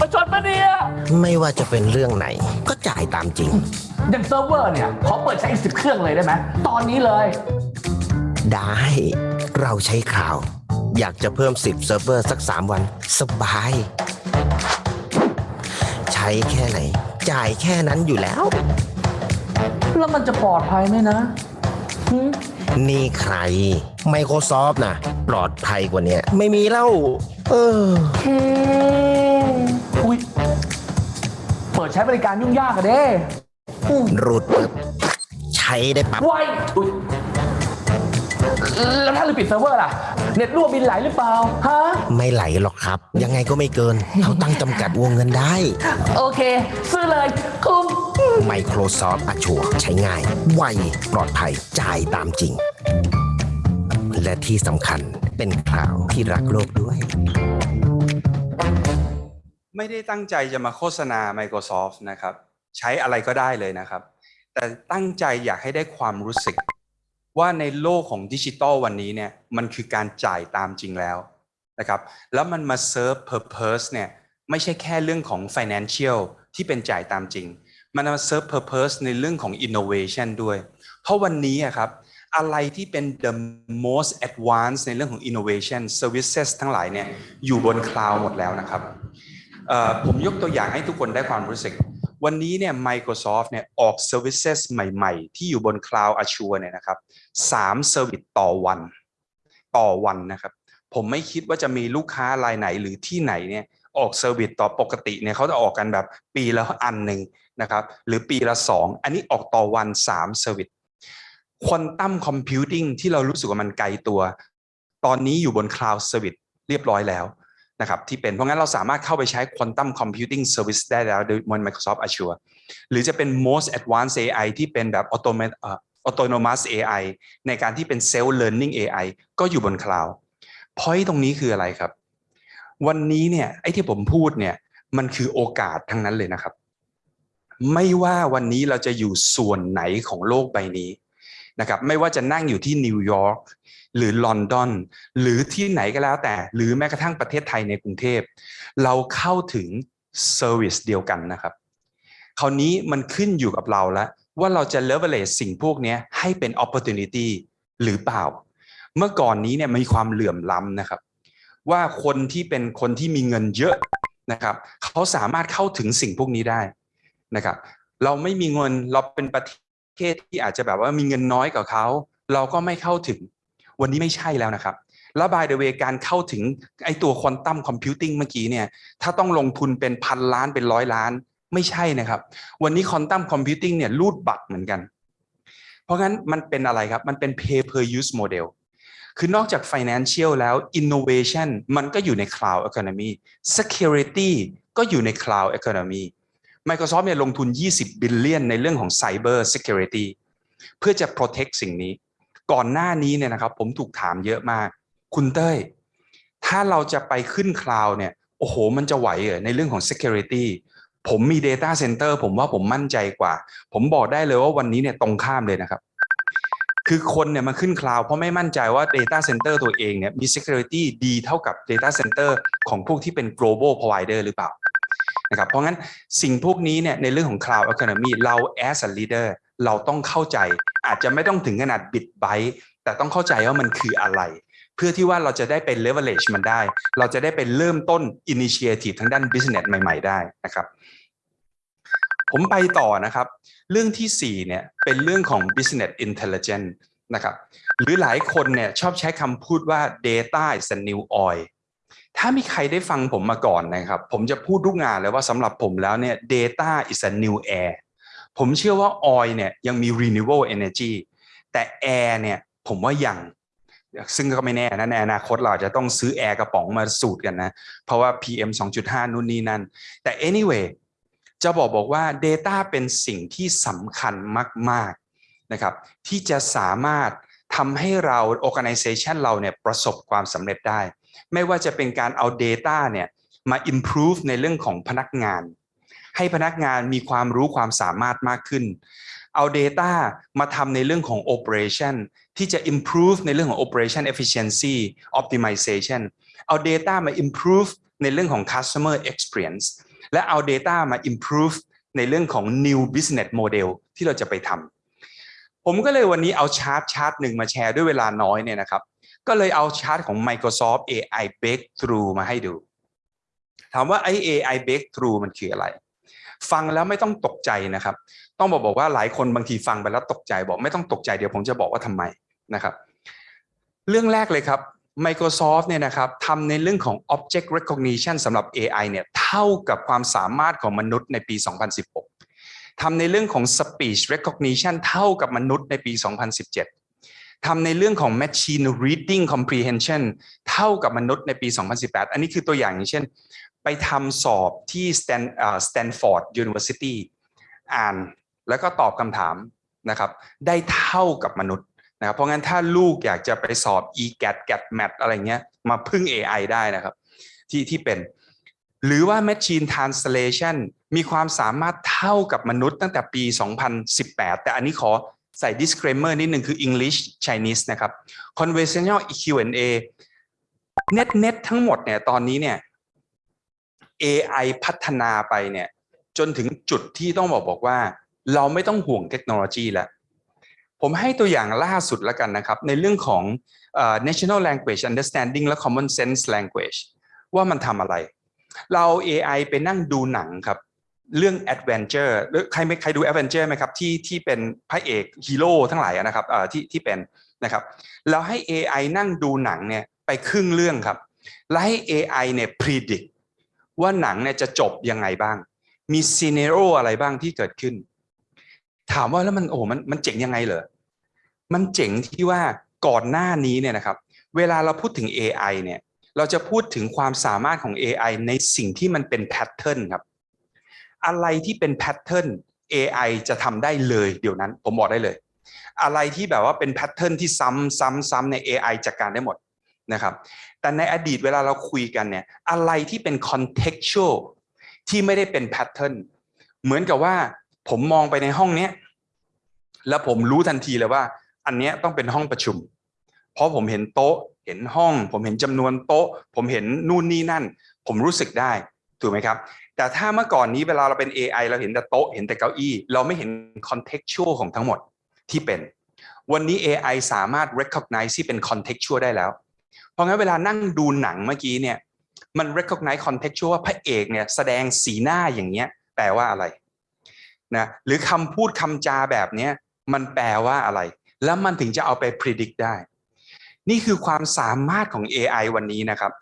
ประชดปะเนี่ย ไม่ว่าจะเป็นเรื่องไหน ก็จ่ายตามจริง อย่างเซิร์ฟเวอร์เนี่ย ขอเปิดใช้อีกสิบเครื่องเลยได้ไหม ตอนนี้เลย ได้ เราใช้คลาวด์ อยากจะเพิ่ม 10 เซิร์ฟเวอร์สัก 3 วัน สบาย ใช้แค่ไหน จ่ายแค่นั้นอยู่แล้ว แล้วมันจะปลอดภัยไหมนะหึนี่ใคร Microsoft นะปลอดภัยกว่าเนี้ยไม่มีแล้ว เออ อุ้ยเปิดใช้บริการยุ่งยากอะเด้รูดปึ๊บใช้ได้ปั๊บ ไวอุ๊ยแล้วถ้าเราปิดเซิร์ฟเวอร์ล่ะ เน็ตรั่วบิลไหลหรือเปล่า ฮะ ไม่ไหลหรอกครับ ยังไงก็ไม่เกิน เขาตั้งจำกัดวงเงินได้ โอเค ซื้อเลย คุ้ม Microsoft Azure ใช้ง่าย ไว ปลอดภัย จ่ายตามจริง และที่สำคัญเป็นคลาวที่รักโลกด้วย ไม่ได้ตั้งใจจะมาโฆษณา Microsoft นะครับ ใช้อะไรก็ได้เลยนะครับ แต่ตั้งใจอยากให้ได้ความรู้สึก ว่าในโลกของดิจิตอลวันนี้เนี่ยมันคือการจ่ายตามจริงแล้วนะครับ แล้วมันมาเซิร์ฟ Purpose เนี่ยไม่ใช่แค่เรื่องของ Financial ที่เป็นจ่ายตามจริง มันมาเซิร์ฟ Purpose ในเรื่องของ Innovation ด้วย เพราะวันนี้อะครับอะไรที่เป็น the most advanced ในเรื่องของ innovation services ทั้งหลายเนี่ยอยู่บนคลาวด์หมดแล้วนะครับผมยกตัวอย่างให้ทุกคนได้ความรู้สึก วันนี้เนี่ย Microsoft เนี่ยออก services ใหม่ ๆ ที่อยู่บน Cloud Azure เนี่ยนะครับสาม service ต่อวัน ต่อวันนะครับ ผมไม่คิดว่าจะมีลูกค้ารายไหนหรือที่ไหนเนี่ยออก service ต่อปกติเนี่ยเขาจะออกกันแบบปีละอันหนึ่ง นะครับหรือปีละสองอันนี้ออกต่อวันสาม service ควอนตัมคอมพิวติ้งที่เรารู้สึกว่ามันไกลตัว ตอนนี้อยู่บน Cloud Service เรียบร้อยแล้วนะครับที่เป็นเพราะงั้นเราสามารถเข้าไปใช้ Quantum Computing Service ได้แล้วบน Microsoft Azure หรือจะเป็น most advanced AI ที่เป็นแบบ automat เอ่อ autonomous AI ในการที่เป็น self learning AI ก็อยู่บน cloud point ตรงนี้คืออะไรครับ วันนี้เนี่ยไอ้ที่ผมพูดเนี่ยมันคือโอกาสทั้งนั้นเลยนะครับ ไม่ว่าวันนี้เราจะอยู่ส่วนไหนของโลกใบนี้นะครับไม่ว่าจะนั่งอยู่ที่นิวยอร์กหรือลอนดอนหรือที่ไหนก็แล้วแต่ หรือแม้กระทั่งประเทศไทยในกรุงเทพ เราเข้าถึง service เดียวกันนะครับ คราวนี้มันขึ้นอยู่กับเราแล้ว ว่าเราจะ leverage สิ่งพวกนี้ให้เป็น opportunity หรือเปล่า เมื่อก่อนนี้เนี่ยมีความเหลื่อมล้ำนะครับ ว่าคนที่เป็นคนที่มีเงินเยอะนะครับ เขาสามารถเข้าถึงสิ่งพวกนี้ได้ นะครับ เราไม่มีเงินเราเป็นประเทศที่อาจจะแบบว่ามีเงินน้อยกว่าเขาเราก็ไม่เข้าถึง วันนี้ไม่ใช่แล้วนะครับแล้ว by the way การเข้าถึงไอตัว quantum computing เมื่อกี้เนี่ยถ้าต้องลงทุนเป็นพันล้านเป็นร้อยล้าน ไม่ใช่นะครับ วันนี้ quantum computing เนี่ยรูดบัตรเหมือนกัน เพราะงั้นมันเป็นอะไรครับ มันเป็น pay per use model คือนอกจาก financial แล้ว innovation มันก็อยู่ใน cloud economy security ก็อยู่ใน Cloud Economy Microsoft เนี่ยลงทุน 20 billion ในเรื่องของ Cyber Security เพื่อจะ protect สิ่งนี้ ก่อนหน้านี้เนี่ยนะครับผมถูกถามเยอะมาก คุณเต้ย ถ้าเราจะไปขึ้น Cloud เนี่ย โอ้โห มันจะไหวเหรอในเรื่องของ Security ผมมี Data Center ผมว่าผมมั่นใจกว่า ผมบอกได้เลยว่าวันนี้เนี่ยตรงข้ามเลยนะครับ คือคนเนี่ยมาขึ้นคลาวด์เพราะไม่มั่นใจว่า Data Center ตัวเองเนี่ยมี Security ดีเท่ากับ Data Center ของพวกที่เป็น global provider หรือเปล่า นะครับเพราะงั้นสิ่งพวกนี้เนี่ยในเรื่องของ Cloud Economy เรา as a leader เราต้องเข้าใจ อาจจะไม่ต้องถึงขนาดบิดไบแต่ต้องเข้าใจว่ามันคืออะไร เพื่อที่ว่าเราจะได้เป็น leverage มันได้ เราจะได้เป็นเริ่มต้น initiative ทางด้าน business ใหม่ ๆ ได้นะครับผมไปต่อนะครับ เรื่องที่4เนี่ยเป็นเรื่องของ business intelligence นะครับหรือหลายคนเนี่ยชอบใช้คำพูดว่า data is the new oil ถ้ามีใครได้ฟังผมมาก่อนนะครับ ผมจะพูดทุกงานเลยว่าสำหรับผมแล้วเนี่ย data is a new air ผมเชื่อว่า oil เนี่ยยังมี renewable energy แต่ air เนี่ยผมว่ายังซึ่งก็ไม่แน่นะในอนาคตเราจจะต้องซื้อแอร์กระป๋องมาสูดกันนะ เพราะว่า PM 2.5 นู่นนี่นั่น แต่ anyway จะบอกบอกว่า Data เป็นสิ่งที่สำคัญมาก ๆ นะครับ ที่จะสามารถทำให้เรา organization เราเนี่ยประสบความสำเร็จได้ ไม่ว่าจะเป็นการเอา Data เนี่ยมา improve ในเรื่องของพนักงาน ให้พนักงานมีความรู้ความสามารถมากขึ้น เอา Data มาทำในเรื่องของ Operation ที่จะ improve ในเรื่องของ Operation Efficiency Optimization เอา Data มา improve ในเรื่องของ Customer Experience และเอา Data มา improve ในเรื่องของ new business model ที่เราจะไปทำผมก็เลยวันนี้เอาชาร์ตชาร์ตหนึ่งมาแชร์ด้วยเวลาน้อยเนี่ยนะครับ ก็เลยเอาชาร์ตของ Microsoft AI Breakthrough มาให้ดู ถามว่าไอ้ AI Breakthrough มันคืออะไร ฟังแล้วไม่ต้องตกใจนะครับ ต้องบอกบอกว่าหลายคนบางทีฟังไปแล้วตกใจบอกไม่ต้องตกใจเดี๋ยวผมจะบอกว่าทำไมนะครับ เรื่องแรกเลยครับ Microsoft เนี่ยนะครับทำในเรื่องของ Object Recognition สำหรับ AI เนี่ยเท่ากับความสามารถของมนุษย์ในปี 2016ทำในเรื่องของ Speech Recognition เท่ากับมนุษย์ในปี 2017 ทำในเรื่องของ Machine Reading Comprehension เท่ากับมนุษย์ในปี 2018 อันนี้คือตัวอย่างอย่างเช่น ไปทำสอบที่ Stan Stanford University อ่านแล้วก็ตอบคำถามนะครับ ได้เท่ากับมนุษย์นะครับเพราะงั้นถ้าลูกอยากจะไปสอบ e-gat gat mat อะไรเงี้ยมาพึ่ง AI ได้นะครับ ที่ที่เป็น หรือว่า Machine Translation มีความสามารถเท่ากับมนุษย์ตั้งแต่ปี 2018 แต่อันนี้ขอ ใส่ disclaimer นิดหนึ่งคือ English Chinese นะครับ Conversational Q&A เน็ตเน็ตทั้งหมดเนี่ยตอนนี้เนี่ย AI พัฒนาไปเนี่ยจนถึงจุดที่ต้องบอกบอกว่า เราไม่ต้องห่วงเทคโนโลยีแล้วผมให้ตัวอย่างล่าสุดแล้วกันนะครับ ในเรื่องของ uh, natural language understanding และ common sense language ว่ามันทำอะไร เรา AI ไปนั่งดูหนังครับ เรื่อง adventure หรือใครไม่ใครดู adventure ไหมครับที่ที่เป็นพระเอกฮีโร่ทั้งหลายนะครับเอ่อที่ที่เป็นนะครับเราให้ AI นั่งดูหนังเนี่ยไปครึ่งเรื่องครับแล้วให้ AI เนี่ย predict ว่าหนังเนี่ยจะจบยังไงบ้าง มี scenario อะไรบ้างที่เกิดขึ้น ถามว่าแล้วมันโอ้มันมันเจ๋งยังไงเหรอมันเจ๋งที่ว่าก่อนหน้านี้เนี่ยนะครับ เวลาเราพูดถึง AI เนี่ย เราจะพูดถึงความสามารถของ AI ในสิ่งที่มันเป็น pattern ครับ อะไรที่เป็น pattern AI จะทำได้เลยเดี๋ยวนั้นผมบอกได้เลย อะไรที่แบบว่าเป็น pattern ที่ซ้ำซ้ำซ้ำใน AI จัดการได้หมดนะครับ แต่ในอดีตเวลาเราคุยกันเนี่ยอะไรที่เป็น contextual ที่ไม่ได้เป็นแพทเทิร์นเหมือนกับว่าผมมองไปในห้องเนี้ยแล้วผมรู้ทันทีเลยว่า อันเนี้ยต้องเป็นห้องประชุม เพราะผมเห็นโต๊ะเห็นห้อง ผมเห็นจำนวนโต๊ะ ผมเห็นนู่นนี่นั่น ผมรู้สึกได้ถูกไหมครับ แต่ถ้าเมื่อก่อนนี้เวลาเราเป็น AI เราเห็นแต่โต๊ะเห็นแต่เก้าอี้ เราไม่เห็น contextual ของทั้งหมดที่เป็น วันนี้ AI สามารถ recognize ที่เป็น contextual ได้แล้ว เพราะงั้นเวลานั่งดูหนังเมื่อกี้เนี่ยมัน recognize contextual ว่าพระเอกเนี่ยแสดงสีหน้าอย่างเงี้ยแปลว่าอะไรนะหรือคำพูดคำจาแบบเนี้ยมันแปลว่าอะไร แล้วมันถึงจะเอาไป predict ได้ นี่คือความสามารถของ AI วันนี้นะครับ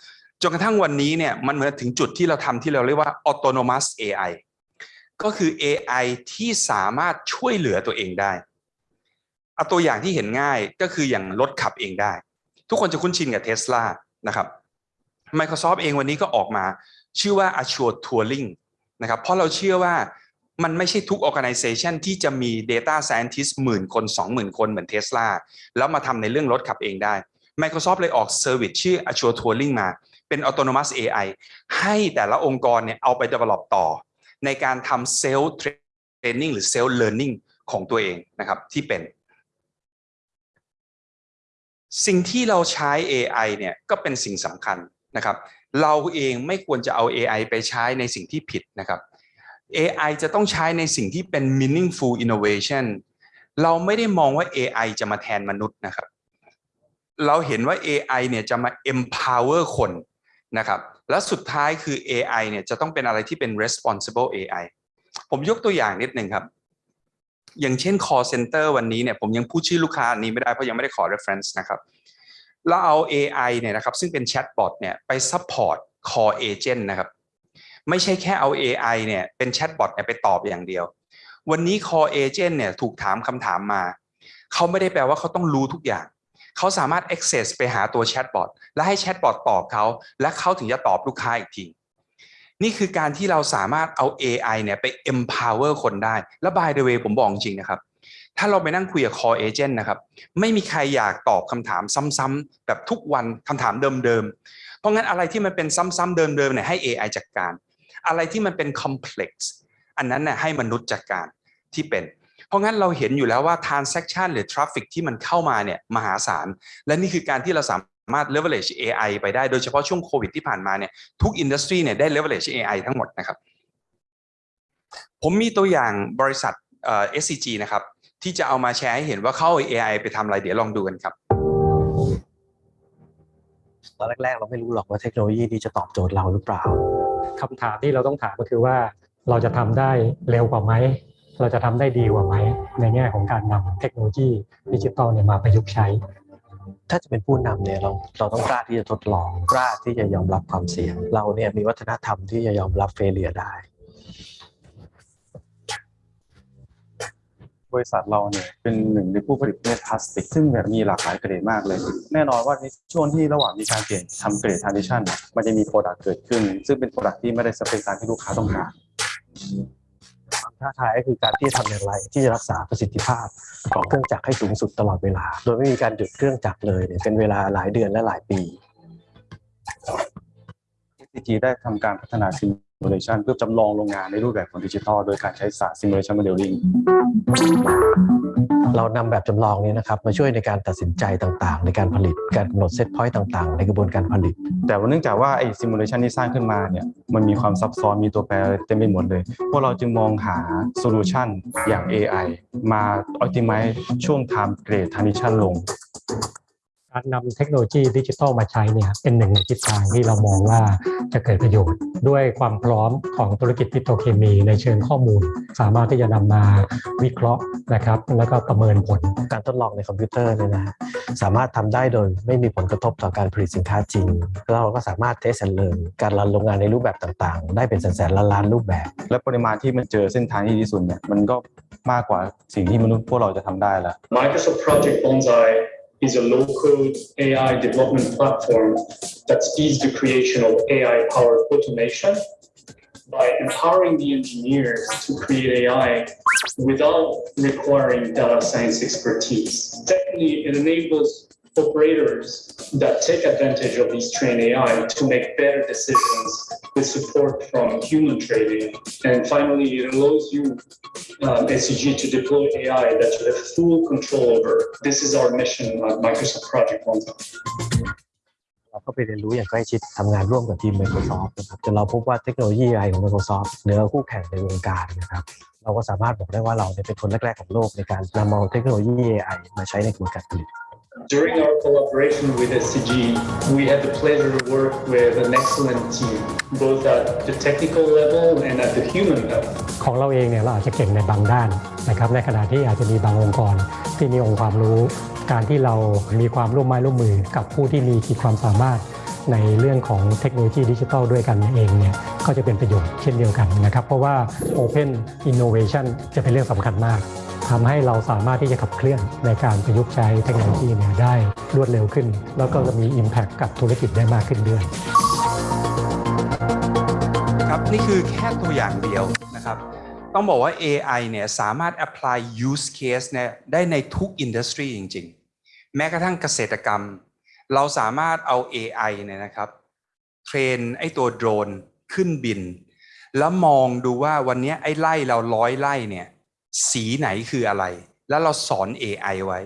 จนกระทั่งวันนี้เนี่ยมันเหมือนถึงจุดที่เราทำที่เราเรียกว่า autonomous AI ก็คือ AI ที่สามารถช่วยเหลือตัวเองได้เอาตัวอย่างที่เห็นง่ายก็คืออย่างรถขับเองได้ ทุกคนจะคุ้นชินกับเท s l a นะครับ Microsoft เองวันนี้ก็ออกมาชื่อว่า Azure Tooling นะครับ เพราะเราเชื่อว่ามันไม่ใช่ทุก organization ที่จะมี data scientist หมื่นคน 20,000 คนเหมือน Tesla แล้วมาทำในเรื่องรถขับเองได้ Microsoft เลยออก service ชื่อ Azure Tooling มา เป็น autonomous AI ให้แต่ละองค์กรเนี่ยเอาไป develop ต่อ ในการทำ self training หรือ self learning ของตัวเองนะครับที่เป็น สิ่งที่เราใช้ AI เนี่ยก็เป็นสิ่งสำคัญนะครับ เราเองไม่ควรจะเอา AI ไปใช้ในสิ่งที่ผิดนะครับ AI จะต้องใช้ในสิ่งที่เป็น meaningful innovation เราไม่ได้มองว่า AI จะมาแทนมนุษย์นะครับ เราเห็นว่า AI เนี่ยจะมา empower คน นะครับและสุดท้ายคือ AI เนี่ยจะต้องเป็นอะไรที่เป็น responsible AI ผมยกตัวอย่างนิดหนึ่งครับ อย่างเช่น call center วันนี้เนี่ยผมยังพูดชื่อลูกค้านี้ไม่ได้เพราะยังไม่ได้ขอ reference นะครับเราเอา AI เนี่ยนะครับซึ่งเป็น chatbot เนี่ยไป support call agent นะครับไม่ใช่แค่เอา AI เนี่ยเป็น chatbot เนี่ยไปตอบอย่างเดียว วันนี้ call agent เนี่ยถูกถามคำถามมา เขาไม่ได้แปลว่าเขาต้องรู้ทุกอย่าง เขาสามารถ access ไปหาตัว chatbot และให้ chatbot ตอบเขาและเขาถึงจะตอบลูกค้าอีกทีนี่คือการที่เราสามารถเอา AI เนี่ยไป empower คนได้ และ by the way ผมบอกจริงนะครับ ถ้าเราไปนั่งคุยกับ call agent นะครับ ไม่มีใครอยากตอบคำถามซ้ำๆแบบทุกวันคำถามเดิมๆ เพราะงั้นอะไรที่มันเป็นซ้ำๆเดิมๆเนี่ยให้ AI จัดการ อะไรที่มันเป็น complex อันนั้นเนี่ยให้มนุษย์จัดการที่เป็น เพราะงั้นเราเห็นอยู่แล้วว่า transaction หรือ traffic ที่มันเข้ามาเนี่ยมหาศาล และนี่คือการที่เราสามารถ leverage AI ไปได้ โดยเฉพาะช่วงโควิดที่ผ่านมาเนี่ยทุก industry เนี่ยได้ leverage AI ทั้งหมดนะครับ ผมมีตัวอย่างบริษัทเอ่อ SCG นะครับ ที่จะเอามาแชร์ให้เห็นว่าเข้า AI ไปทำอะไรเดี๋ยวลองดูกันครับตอนแรกๆ เราไม่รู้หรอกว่าเทคโนโลยีนี้จะตอบโจทย์เราหรือเปล่า คำถามที่เราต้องถามก็คือว่าเราจะทำได้เร็วกว่าไหม เราจะทำได้ดีกว่าไหมในแง่ของการนำเทคโนโลยีดิจิทัลเนี่ยมาประยุกต์ใช้ ถ้าจะเป็นผู้นำเนี่ยเราเราต้องกล้าที่จะทดลองกล้าที่จะยอมรับความเสี่ยง เราเนี่ยมีวัฒนธรรมที่จะยอมรับ failure ได้ บริษัทเราเนี่ยเป็นหนึ่งในผู้ผลิตเม็ดพลาสติก ซึ่งแบบมีหลากหลายเกรดมากเลย แน่นอนว่าในช่วงที่ระหว่างมีการเปลี่ยนทำเกรดทราน i ชันมันจะมี product เกิดขึ้น ซึ่งเป็น product ที่ไม่ได้สเปคตามที่ลูกค้าต้องการ ความท้าทายก็คือการที่จะทำอย่างไร ที่จะรักษาประสิทธิภาพของเครื่องจักรให้สูงสุดตลอดเวลา โดยไม่มีการหยุดเครื่องจักรเลยเนี่ยเป็นเวลาหลายเดือนและหลายปี SCG ได้ทำการพัฒนา simulation เพื่อจำลองโรงงานในรูปแบบของดิจิทัลโดยการใช้ศาสตร์ simulation modeling เรานำแบบจำลองนี้นะครับมาช่วยในการตัดสินใจต่างๆ ในการผลิตการกำหนด set point ต่างๆ ในกระบวนการผลิต แต่ว่าเนื่องจากว่าไอ้ simulation ที่สร้างขึ้นมาเนี่ยมันมีความซับซ้อนมีตัวแปรเต็มไปหมดเลย พวกเราจึงมองหา solution อย่าง AI มา optimize ช่วง time grade transition ลง การนำเทคโนโลยีดิจิทัลมาใช้เนี่ยเป็นหนึ่งในทิศทางที่เรามองว่าจะเกิดประโยชน์ ด้วยความพร้อมของธุรกิจปิโตรเคมีในเชิงข้อมูล สามารถที่จะนำมาวิเคราะห์นะครับ แล้วก็ประเมินผลการทดลองในคอมพิวเตอร์เนี่ยนะฮะสามารถทำได้โดยไม่มีผลกระทบต่อการผลิตสินค้าจริงแล้วเราก็สามารถ test and learn การรันโรงงานในรูปแบบต่างๆ ได้เป็นแสนๆล้านล้านๆรูปแบบ และปริมาณที่มันเจอเส้นทางที่ดีที่สุดเนี่ยมันก็มากกว่าสิ่งที่มนุษย์พวกเราจะทำได้แล้ว Microsoft Project Bonsai is a low-code AI development platform that speeds the creation of AI-powered automation by empowering the engineers to create AI without requiring data science expertise. Secondly, it enables operators that take advantage of these trained AI to make better decisions with support from human trading. And finally, it allows you, um, SCG, to deploy AI that you have full control over. This is our mission at Microsoft Project Bonsai. เราก็ไปเรียนรู้อย่างใกล้ชิดทำงานร่วมกับทีม Microsoft นะครับจนเราพบว่าเทคโนโลยี AI ของ Microsoft เหนือคู่แข่งในวงการนะครับเราก็สามารถบอกได้ว่าเราเนี่ยเป็นคนแรก ๆ ของโลกในการนำเอาเทคโนโลยี AI มาใช้ในกระบวนการผลิต During our collaboration with SCG, we had the pleasure to work with an excellent team, both at the technical level and at the human level. ของเราเองเนี่ยเราอาจจะเก่งในบางด้านนะครับ ในขณะที่อาจจะมีบางองค์กรที่มีองค์ความรู้ การที่เรามีความร่วมไม้ร่วมมือกับผู้ที่มีขีดความสามารถในเรื่องของเทคโนโลยีดิจิทัลด้วยกันเองเนี่ยก็จะเป็นประโยชน์เช่นเดียวกันนะครับ เพราะว่า Open Innovation จะเป็นเรื่องสำคัญมาก ทำให้เราสามารถที่จะขับเคลื่อนในการประยุกต์ใช้เทคโนโลยีเนี่ยได้รวดเร็วขึ้น แล้วก็จะมี Impact กับธุรกิจได้มากขึ้นด้วยนี่คือแค่ตัวอย่างเดียวนะครับต้องบอกว่า AI เนี่ยสามารถ apply use case เนี่ยได้ในทุก industry จริง ๆ แม้กระทั่งเกษตรกรรม เราสามารถเอา AI เนี่ยนะครับเทรนไอ้ตัวโดรนขึ้นบิน แล้วมองดูว่าวันนี้ไอ้ไล่เราร้อยไล่เนี่ย สีไหนคืออะไร แล้วเราสอน AI ไว้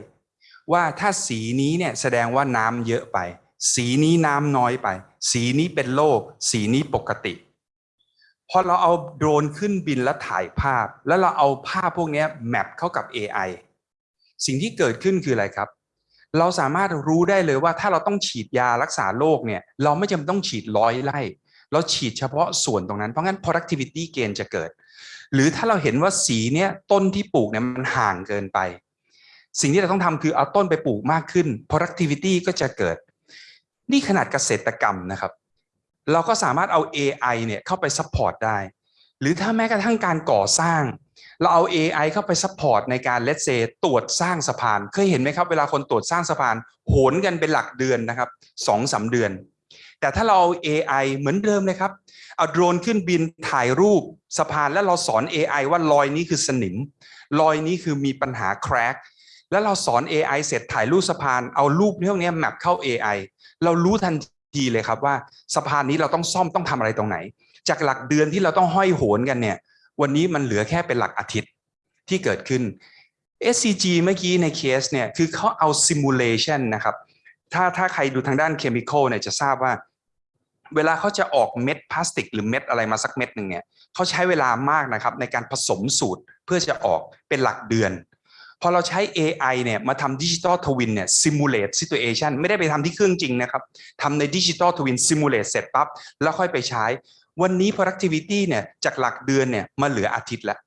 ว่าถ้าสีนี้เนี่ยแสดงว่าน้ำเยอะไป สีนี้น้ำน้อยไป สีนี้เป็นโรคสีนี้ปกติพอเราเอาโดรนขึ้นบินแล้วถ่ายภาพ แล้วเราเอาภาพพวกนี้แมปเข้ากับ AI สิ่งที่เกิดขึ้นคืออะไรครับ เราสามารถรู้ได้เลยว่าถ้าเราต้องฉีดยารักษาโรคเนี่ย เราไม่จำเป็นต้องฉีดร้อยไร่ เราฉีดเฉพาะส่วนตรงนั้น เพราะงั้น productivity gain จะเกิด หรือถ้าเราเห็นว่าสีเนี้ยต้นที่ปลูกเนี่ยมันห่างเกินไป สิ่งที่เราต้องทำคือเอาต้นไปปลูกมากขึ้น productivity ก็จะเกิด นี่ขนาดเกษตรกรรมนะครับ เราก็สามารถเอา AI เนี่ยเข้าไป support ได้ หรือถ้าแม้กระทั่งการก่อสร้าง เราเอา AI เข้าไป support ในการ let's say ตรวจสร้างสะพาน เคยเห็นไหมครับ เวลาคนตรวจสร้างสะพานโหนกันเป็นหลักเดือนนะครับสองสาเดือน แต่ถ้าเราเอา AI เหมือนเดิมเลยครับ เอาโดรนขึ้นบินถ่ายรูปสะพานแล้วเราสอน AI ว่ารอยนี้คือสนิม รอยนี้คือมีปัญหา crack แล้วเราสอน AI เสร็จถ่ายรูปสะพานเอารูปพวกนี้แมปเข้า AI เรารู้ทันทีเลยครับว่าสะพานนี้เราต้องซ่อมต้องทำอะไรตรงไหน จากหลักเดือนที่เราต้องห้อยโหนกันเนี่ย วันนี้มันเหลือแค่เป็นหลักอาทิตย์ที่เกิดขึ้น SCG เมื่อกี้ในเคสเนี่ยคือเขาเอา simulation นะครับ ถ้าถ้าใครดูทางด้าน chemical เนี่ยจะทราบว่า เวลาเขาจะออกเม็ดพลาสติก หรือเม็ดอะไรมาสักเม็ดหนึ่งเนี่ยเขาใช้เวลามากนะครับในการผสมสูตรเพื่อจะออกเป็นหลักเดือนพอเราใช้ AI เนี่ยมาทำดิจิ t a ลทวินเนี่ย simulate situation ไม่ได้ไปทำที่เครื่องจริงนะครับทำในดิจิ t a ลทวิน simulate เสร็จปั๊บแล้วค่อยไปใช้ วันนี้ productivity เนี่ยจากหลักเดือนเนี่ยมาเหลืออาทิตย์ละ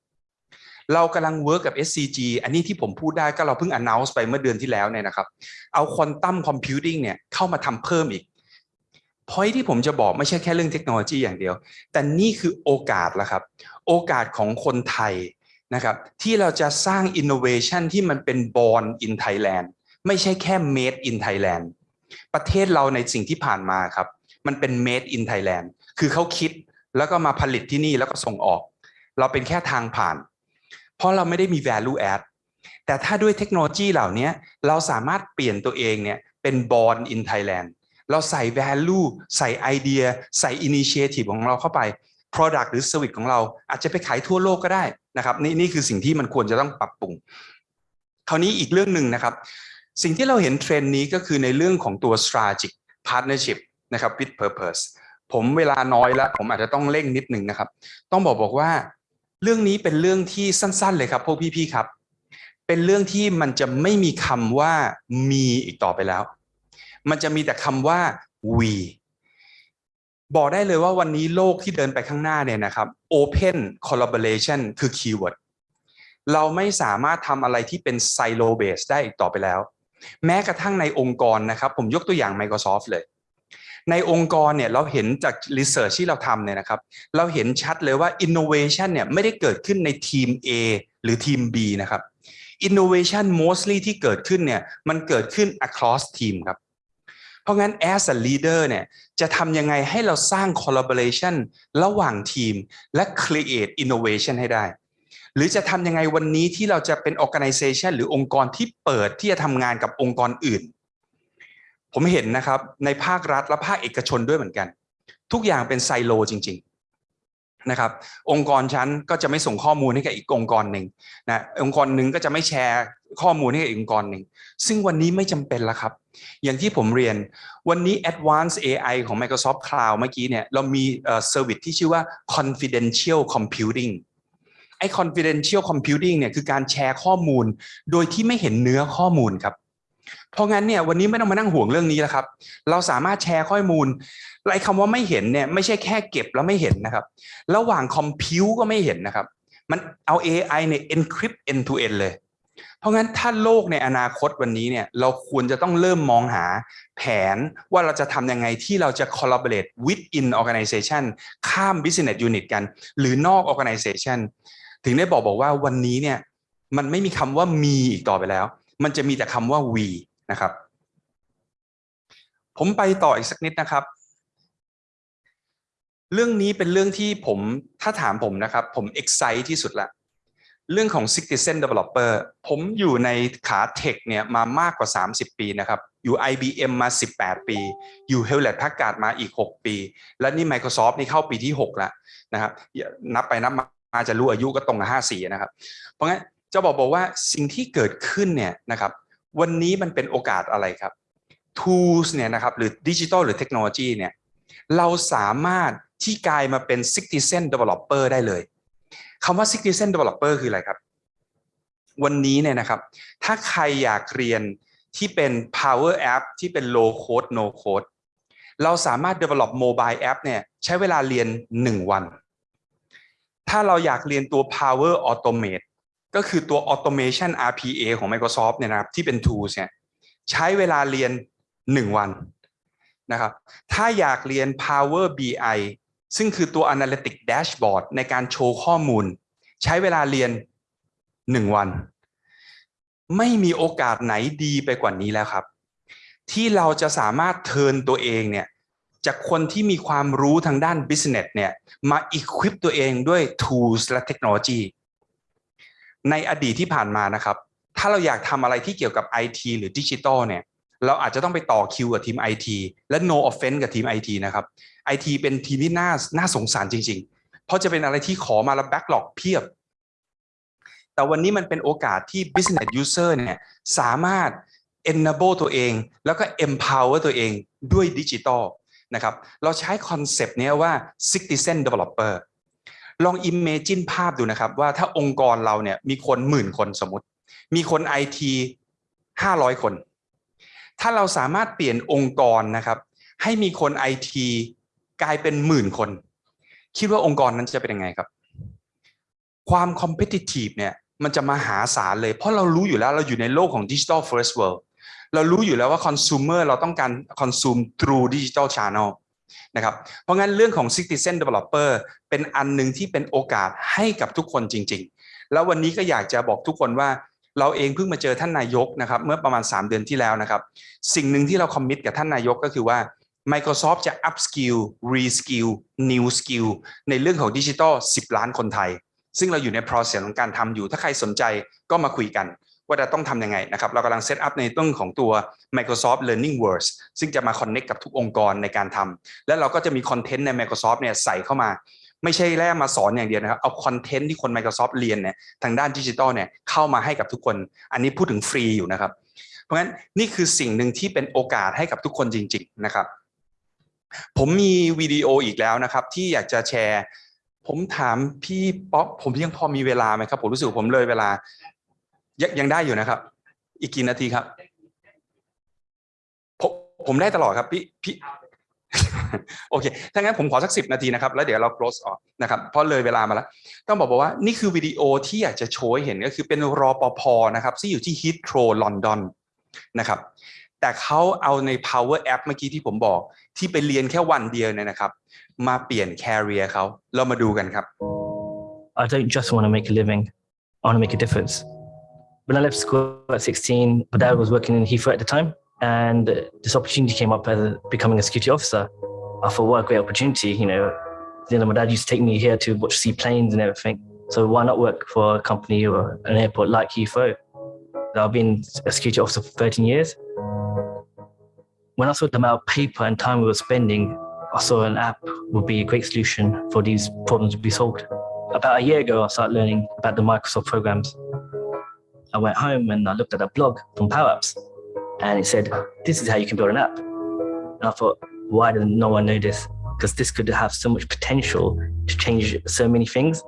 เรากำลัง work กับ SCG อันนี้ที่ผมพูดได้ก็เราเพิ่ง announce ไปเมื่อเดือนที่แล้วเนี่ยนะครับ เอา quantum computing เนี่ยเข้ามาทำเพิ่มอีก point ที่ผมจะบอกไม่ใช่แค่เรื่องเทคโนโลยีอย่างเดียว แต่นี่คือโอกาสละครับ โอกาสของคนไทยนะครับ ที่เราจะสร้าง innovation ที่มันเป็น born in Thailand ไม่ใช่แค่ made in Thailand ประเทศเราในสิ่งที่ผ่านมาครับ มันเป็น made in Thailand คือเขาคิดแล้วก็มาผลิตที่นี่แล้วก็ส่งออก เราเป็นแค่ทางผ่าน เพราะเราไม่ได้มี value add แต่ถ้าด้วยเทคโนโลยีเหล่านี้เราสามารถเปลี่ยนตัวเองเนี่ยเป็น born in Thailand เราใส่ value ใส่ไอเดีย ใส่ initiative ของเราเข้าไป product หรือ service ของเราอาจจะไปขายทั่วโลกก็ได้นะครับนี่นี่คือสิ่งที่มันควรจะต้องปรับปรุง คราวนี้อีกเรื่องหนึ่งนะครับ สิ่งที่เราเห็นเทรนด์นี้ก็คือในเรื่องของตัว strategic partnership นะครับ with purpose ผมเวลาน้อยแล้ว ผมอาจจะต้องเร่งนิดหนึ่งนะครับ ต้องบอกบอกว่า เรื่องนี้เป็นเรื่องที่สั้น ๆ เลยครับพวกพี่ๆครับ เป็นเรื่องที่มันจะไม่มีคำว่ามีอีกต่อไปแล้ว มันจะมีแต่คำว่า we บอกได้เลยว่าวันนี้โลกที่เดินไปข้างหน้าเนี่ยนะครับ open collaboration คือ keyword เราไม่สามารถทำอะไรที่เป็น silo base ได้อีกต่อไปแล้ว แม้กระทั่งในองค์กรนะครับ ผมยกตัวอย่าง Microsoft เลย ในองค์กรเนี่ยเราเห็นจาก research ที่เราทำเนี่ยนะครับ เราเห็นชัดเลยว่า innovation เนี่ยไม่ได้เกิดขึ้นในทีม A หรือทีม B นะครับ innovation mostly ที่เกิดขึ้นเนี่ยมันเกิดขึ้น across team ครับ เพราะงั้น as a leader เนี่ยจะทำยังไงให้เราสร้าง collaboration ระหว่างทีม และ create innovation ให้ได้ หรือจะทำยังไงวันนี้ที่เราจะเป็น organization หรือองค์กรที่เปิดที่จะทำงานกับองค์กรอื่น ผมเห็นนะครับในภาครัฐและภาคเอกชนด้วยเหมือนกัน ทุกอย่างเป็นไซโลจริง ๆนะครับ องค์กรชั้นก็จะไม่ส่งข้อมูลให้กับอีกองค์กรหนึ่งนะองค์กรหนึ่งก็จะไม่แชร์ข้อมูลให้กับอีกองค์กรหนึ่งซึ่งวันนี้ไม่จำเป็นแล้วครับ อย่างที่ผมเรียนวันนี้ Advanced AI ของ Microsoft Cloud เมื่อกี้เนี่ยเรามีเซอร์วิสที่ชื่อว่า confidential computing ไอ้ confidential computing เนี่ยคือการแชร์ข้อมูลโดยที่ไม่เห็นเนื้อข้อมูลครับ เพราะงั้นเนี่ยวันนี้ไม่ต้องมานั่งห่วงเรื่องนี้แล้วครับ เราสามารถแชร์ข้อมูลไอ้คำว่าไม่เห็นเนี่ยไม่ใช่แค่เก็บแล้วไม่เห็นนะครับ ระหว่างคอมพิวก็ไม่เห็นนะครับ มันเอา AI เนี่ย encrypt end to end เลย เพราะงั้นถ้าโลกในอนาคตวันนี้เนี่ยเราควรจะต้องเริ่มมองหาแผนว่าเราจะทำยังไงที่เราจะ collaborate within organization ข้าม business unit กัน หรือนอก organization ถึงได้บอกบอกว่าวันนี้เนี่ยมันไม่มีคำว่ามีอีกต่อไปแล้ว มันจะมีแต่คำว่า we นะครับ ผมไปต่ออีกสักนิดนะครับ เรื่องนี้เป็นเรื่องที่ผมถ้าถามผมนะครับ ผม excite ที่สุดละเรื่องของ Citizen Developer ผมอยู่ในขาเทคเนี่ยมามากกว่า 30 ปีนะครับ อยู่ IBM มา 18 ปี อยู่ Hewlett Packard มาอีก 6 ปี และนี่ Microsoft นี่เข้าปีที่ 6 แล้วนะครับนับไปนับมาจะรู้อายุก็ตรงกับ 54 นะครับ เพราะงั้นจะบอกบอกว่าสิ่งที่เกิดขึ้นเนี่ยนะครับ วันนี้มันเป็นโอกาสอะไรครับ tools เนี่ยนะครับหรือดิจิทัลหรือเทคโนโลยีเนี่ยเราสามารถที่กลายมาเป็น citizen developer ได้เลยคำว่า citizen developer คืออะไรครับ วันนี้เนี่ยนะครับ ถ้าใครอยากเรียนที่เป็น power app ที่เป็น low code no code เราสามารถ develop mobile app เนี่ยใช้เวลาเรียน 1 วัน ถ้าเราอยากเรียนตัว power automate ก็คือตัว automation RPA ของ Microsoft เนี่ยนะครับที่เป็น tools เนี่ยใช้เวลาเรียน 1 วันนะครับถ้าอยากเรียน Power BI ซึ่งคือตัว Analytic Dashboard ในการโชว์ข้อมูล ใช้เวลาเรียน 1 วัน ไม่มีโอกาสไหนดีไปกว่านี้แล้วครับ ที่เราจะสามารถเทินตัวเองเนี่ยจากคนที่มีความรู้ทางด้าน business เนี่ยมา equip ตัวเองด้วย tools และเทคโนโลยี ในอดีตที่ผ่านมานะครับ ถ้าเราอยากทำอะไรที่เกี่ยวกับ IT หรือดิจิทัลเนี่ยเราอาจจะต้องไปต่อคิวกับทีม IT และ no offense กับทีม IT นะครับ IT เป็นทีมที่น่าน่าสงสารจริง ๆ เพราะจะเป็นอะไรที่ขอมาแล้ว backlog เพียบ แต่วันนี้มันเป็นโอกาสที่ business user เนี่ยสามารถ enable ตัวเอง แล้วก็ empower ตัวเองด้วยดิจิทัลนะครับ เราใช้คอนเซปต์นี้ว่า citizen developer ลอง imagine ภาพดูนะครับ ว่าถ้าองค์กรเราเนี่ยมีคนหมื่นคนสมมติ มีคน IT 500คน ถ้าเราสามารถเปลี่ยนองค์กรนะครับ ให้มีคน IT กลายเป็นหมื่นคน คิดว่าองค์กรนั้นจะเป็นยังไงครับ ความ competitive เนี่ยมันจะมาหาศาลเลย เพราะเรารู้อยู่แล้วเราอยู่ในโลกของ digital first world เรารู้อยู่แล้วว่า consumer เราต้องการ consume through digital channel นะครับ เพราะงั้นเรื่องของ citizen developer เป็นอันหนึ่งที่เป็นโอกาสให้กับทุกคนจริง ๆ แล้ววันนี้ก็อยากจะบอกทุกคนว่าเราเองเพิ่งมาเจอท่านนายกนะครับเมื่อประมาณ 3 เดือนที่แล้วนะครับ สิ่งหนึ่งที่เราคอมมิตกับท่านนายกก็คือว่า Microsoft จะ up skill re skill new skill ในเรื่องของดิจิทัล10 ล้านคนไทย ซึ่งเราอยู่ใน process ของการทำอยู่ ถ้าใครสนใจก็มาคุยกัน ว่าจะต้องทำยังไงนะครับ เรากำลัง set up ในต้นของตัว Microsoft Learning Words ซึ่งจะมา connect กับทุกองค์กรในการทำและเราก็จะมี content ใน Microsoft เนี่ยใส่เข้ามา ไม่ใช่แค่มาสอนอย่างเดียวนะครับ เอา content ที่คน Microsoft เรียนเนี่ยทางด้านดิจิทัลเนี่ยเข้ามาให้กับทุกคน อันนี้พูดถึงฟรีอยู่นะครับ เพราะงั้นนี่คือสิ่งหนึ่งที่เป็นโอกาสให้กับทุกคนจริง ๆ นะครับ ผมมีวิดีโออีกแล้วนะครับ ที่อยากจะแชร์ผมถามพี่ป๊อปผมยังพอมีเวลาไหมครับ ผมรู้สึกผมเลยเวลา ยังยังได้อยู่นะครับ อีกกี่นาทีครับ ผมผมได้ตลอดครับพี่พี่โอเค ถ้างั้นผมขอสักสิบนาทีนะครับ แล้วเดี๋ยวเรา close ออกนะครับ เพราะเลยเวลามาแล้ว ต้องบอกว่านี่คือวิดีโอที่อยากจะโชว์เห็นก็คือเป็นรอปภนะครับ ที่อยู่ที่ Heathrow ลอนดอนนะครับ แต่เขาเอาใน power app เมื่อกี้ที่ผมบอก ที่ไปเรียนแค่วันเดียวเนี่ยนะครับ มาเปลี่ยน career เขาเรามาดูกันครับ I don't just want to make a living. I want to make a difference. When I left school at 16, my dad was working in Heathrow at the time, and this opportunity came up as becoming a security officer. I thought, what a great opportunity, you know. You know, my dad used to take me here to watch see planes and everything. So why not work for a company or an airport like Heathrow? I've been a security officer for 13 years. When I saw the amount of paper and time we were spending, I saw an app would be a great solution for these problems to be solved. About a year ago, I started learning about the Microsoft programs. I went home and I looked at a blog from PowerApps and it said, "This is how you can build an app." And I thought, why doesn't no one know this? Because this could have so much potential to change so many things.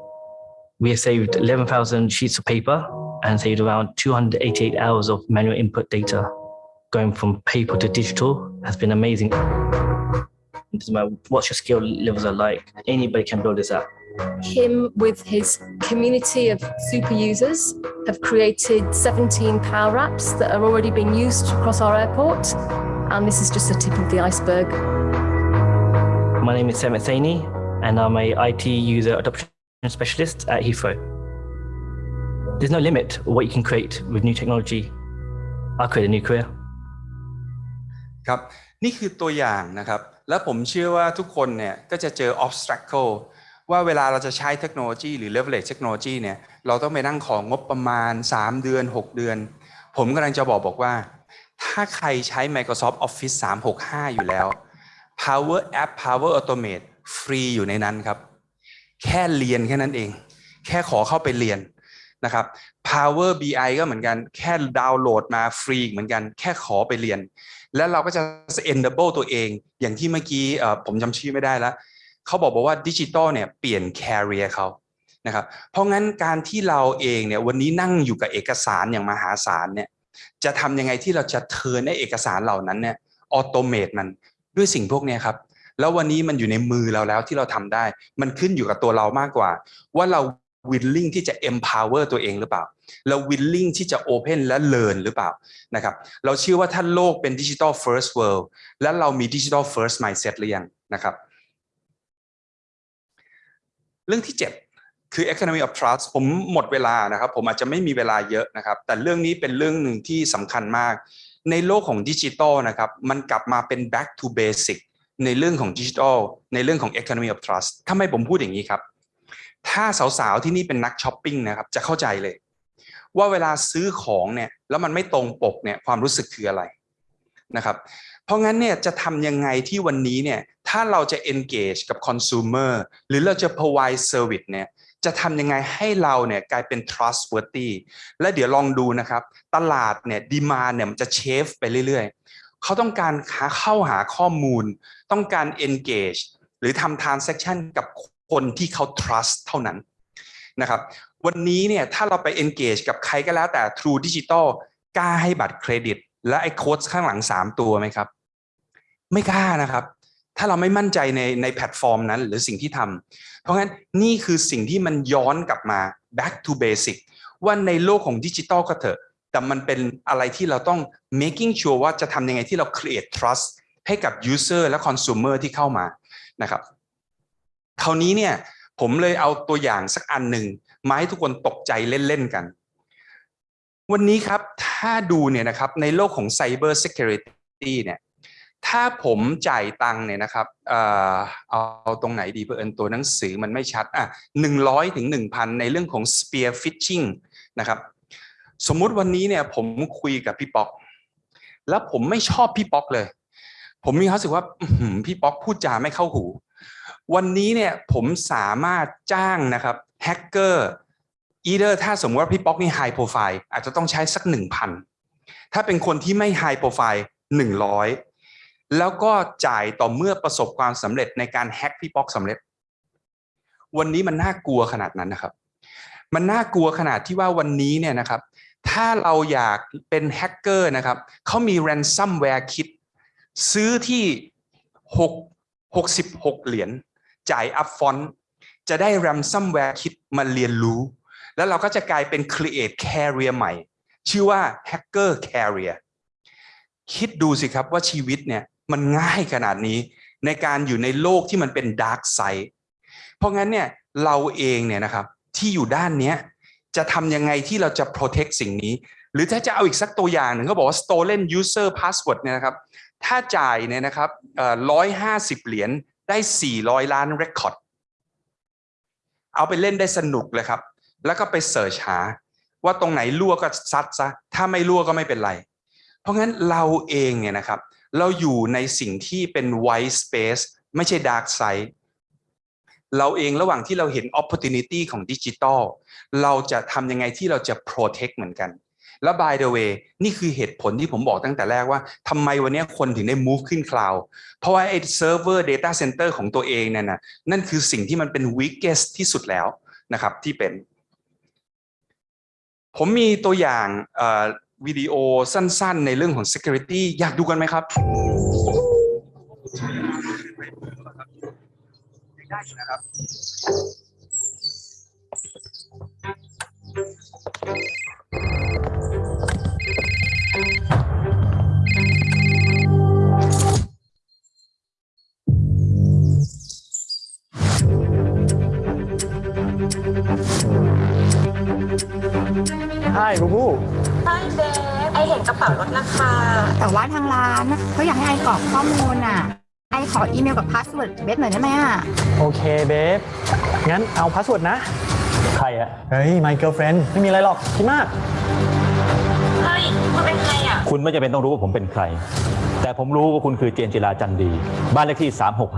We have saved 11,000 sheets of paper and saved around 288 hours of manual input data. Going from paper to digital has been amazing. It doesn't matter what your skill levels are like, anybody can build this app Him with his community of super users have created 17 power apps that are already being used across our airport. And this is just the tip of the iceberg. My name is Sam Saini, and I'm a IT user adoption specialist at Heathrow. There's no limit what you can create with new technology. I'll create a new career. ครับนี่คือตัวอย่างนะครับ แล้วผมเชื่อว่าทุกคนเนี่ยก็จะเจอ obstacle ว่าเวลาเราจะใช้เทคโนโลยีหรือ leverage เทคโนโลยีเนี่ยเราต้องไปนั่งของงบประมาณ 3 เดือน 6 เดือน ผมกำลังจะบอกบอกว่า ถ้าใครใช้ Microsoft Office 365 อยู่แล้ว Power App Power Automate ฟรีอยู่ในนั้นครับ แค่เรียนแค่นั้นเอง แค่ขอเข้าไปเรียนนะครับ Power BI ก็เหมือนกันแค่ดาวน์โหลดมาฟรีเหมือนกัน แค่ขอไปเรียน แล้วเราก็จะ enable ตัวเอง อย่างที่เมื่อกี้ผมจำชื่อไม่ได้แล้ว เขาบอกบอกว่าดิจิตอลเนี่ยเปลี่ยน career เขานะครับเพราะงั้นการที่เราเองเนี่ยวันนี้นั่งอยู่กับเอกสารอย่างมหาศาลเนี่ยจะทำยังไงที่เราจะ turn ในเอกสารเหล่านั้นเนี่ย automate มันด้วยสิ่งพวกนี้ครับแล้ววันนี้มันอยู่ในมือเราแล้วที่เราทำได้ มันขึ้นอยู่กับตัวเรามากกว่า ว่าเรา willing ที่จะ empower ตัวเองหรือเปล่า เรา willing ที่จะ open และ learn หรือเปล่านะครับเราเชื่อว่าถ้าโลกเป็น digital first world และเรามี digital first mindset หรือยังนะครับ เรื่องที่ 7 คือ economy of trust ผมหมดเวลานะครับ ผมอาจจะไม่มีเวลาเยอะนะครับ แต่เรื่องนี้เป็นเรื่องหนึ่งที่สำคัญมาก ในโลกของดิจิทัลนะครับ มันกลับมาเป็น back to basic ในเรื่องของดิจิทัลในเรื่องของ economy of trust ทำไมผมพูดอย่างนี้ครับ ถ้าสาวๆที่นี่เป็นนักช้อปปิ้งนะครับ จะเข้าใจเลย ว่าเวลาซื้อของเนี่ยแล้วมันไม่ตรงปกเนี่ยความรู้สึกคืออะไรนะครับ เพราะงั้นเนี่ยจะทำยังไงที่วันนี้เนี่ยถ้าเราจะ engage กับ consumer หรือเราจะ provide service เนี่ยจะทำยังไงให้เราเนี่ยกลายเป็น trustworthy และเดี๋ยวลองดูนะครับ ตลาดเนี่ย demand เนี่ยมันจะเชฟไปเรื่อยๆ เขาต้องการหาเข้าหาข้อมูล ต้องการ engage หรือทำ transaction กับคนที่เขา trust เท่านั้นนะครับ วันนี้เนี่ยถ้าเราไป engage กับใครก็แล้วแต่ True Digital กล้าให้บัตรเครดิต และไอ้โค้ดข้างหลัง3ตัวไหมครับ ไม่กล้านะครับ ถ้าเราไม่มั่นใจในในแพลตฟอร์มนั้น หรือสิ่งที่ทำเพราะงั้นนี่คือสิ่งที่มันย้อนกลับมา back to basic ว่าในโลกของดิจิตอลก็เถอะ แต่มันเป็นอะไรที่เราต้อง making sure ว่าจะทำยังไงที่เรา create trust ให้กับ user และ consumer ที่เข้ามานะครับคราวนี้เนี่ยผมเลยเอาตัวอย่างสักอันหนึ่งมาให้ทุกคนตกใจเล่น ๆ กัน วันนี้ครับถ้าดูเนี่ยนะครับในโลกของ Cyber Security เนี่ยถ้าผมจ่ายตังเนี่ยนะครับเอ่อเอาตรงไหนดีเพื่อนตัวหนังสือมันไม่ชัดอะหนึ่งร้อยถึงหนึ่งพันในเรื่องของ spear phishing นะครับสมมุติวันนี้เนี่ยผมคุยกับพี่ป๊อก แล้วผมไม่ชอบพี่ป๊อกเลย ผมมีความรู้สึกว่าพี่ป๊อกพูดจาไม่เข้าหู วันนี้เนี่ยผมสามารถจ้างนะครับแฮกเกอร์ อีเดอร์ถ้าสมมติว่าพี่ป๊อกนี่ high profile อาจจะต้องใช้สักหนึ่งพันถ้าเป็นคนที่ไม่ไฮโปรไฟล์หนึ่งร้อยแล้วก็จ่ายต่อเมื่อประสบความสำเร็จในการแฮกพี่ป๊อกสำเร็จ วันนี้มันน่ากลัวขนาดนั้นนะครับ มันน่ากลัวขนาดที่ว่าวันนี้เนี่ยนะครับ ถ้าเราอยากเป็นแฮกเกอร์นะครับเขามี ransomware kit ซื้อที่6 66เหรียญจ่ายอัพฟอนจะได้ ransomware kit มาเรียนรู้ แล้วเราก็จะกลายเป็น create carrier ใหม่ ชื่อว่า hacker carrier คิดดูสิครับว่าชีวิตเนี่ยมันง่ายขนาดนี้ในการอยู่ในโลกที่มันเป็น dark side เพราะงั้นเนี่ยเราเองเนี่ยนะครับที่อยู่ด้านเนี้ยจะทำยังไงที่เราจะ protect สิ่งนี้ หรือถ้าจะเอาอีกสักตัวอย่างหนึ่งเขาบอกว่า stolen user password เนี่ยนะครับถ้าจ่ายเนี่ยนะครับร้อยห้าสิบเหรียญได้สี่ร้อยล้าน record เอาไปเล่นได้สนุกเลยครับ แล้วก็ไปเสิร์ชหาว่าตรงไหนรั่วก็ซัดซะถ้าไม่รั่วก็ไม่เป็นไร เพราะงั้นเราเองเนี่ยนะครับ เราอยู่ในสิ่งที่เป็น white space ไม่ใช่ dark side เราเองระหว่างที่เราเห็น opportunity ของดิจิทัลเราจะทำยังไงที่เราจะ protect เหมือนกัน แล้ว by the way นี่คือเหตุผลที่ผมบอกตั้งแต่แรกว่าทำไมวันนี้คนถึงได้ move ขึ้น cloud เพราะว่าไอ้ server data center ของตัวเองนั่นนะนั่นคือสิ่งที่มันเป็น weakest ที่สุดแล้วนะครับที่เป็น ผมมีตัวอย่างวิดีโอสั้นๆ ในเรื่องของ security อยากดูกันไหมครับได้นะครับ แต่ว่าทางร้านเขาอยากให้ I กรอกข้อมูลอะ I ขออีเมลกับ password babe หน่อยได้ไหมอะ โอเค babeงั้นเอา password นะ ใครอะเฮ้ย my girlfriend ไม่มีอะไรหรอกคิดมาก เฮ้ยมันเป็นใครอะ คุณไม่จำเป็นต้องรู้ว่าผมเป็นใคร แต่ผมรู้ว่าคุณคือเจนจิราจันดี บ้านเลขที่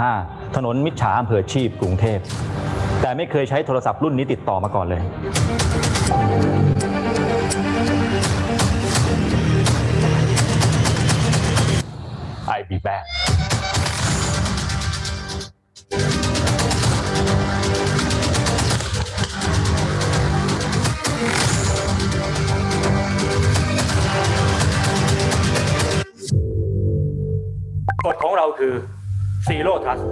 365 ถนนมิตรฉาอำเภอชีพกรุงเทพ แต่ไม่เคยใช้โทรศัพท์รุ่นนี้ติดต่อมาก่อนเลย I be back กฎของเราคือ Zero Trust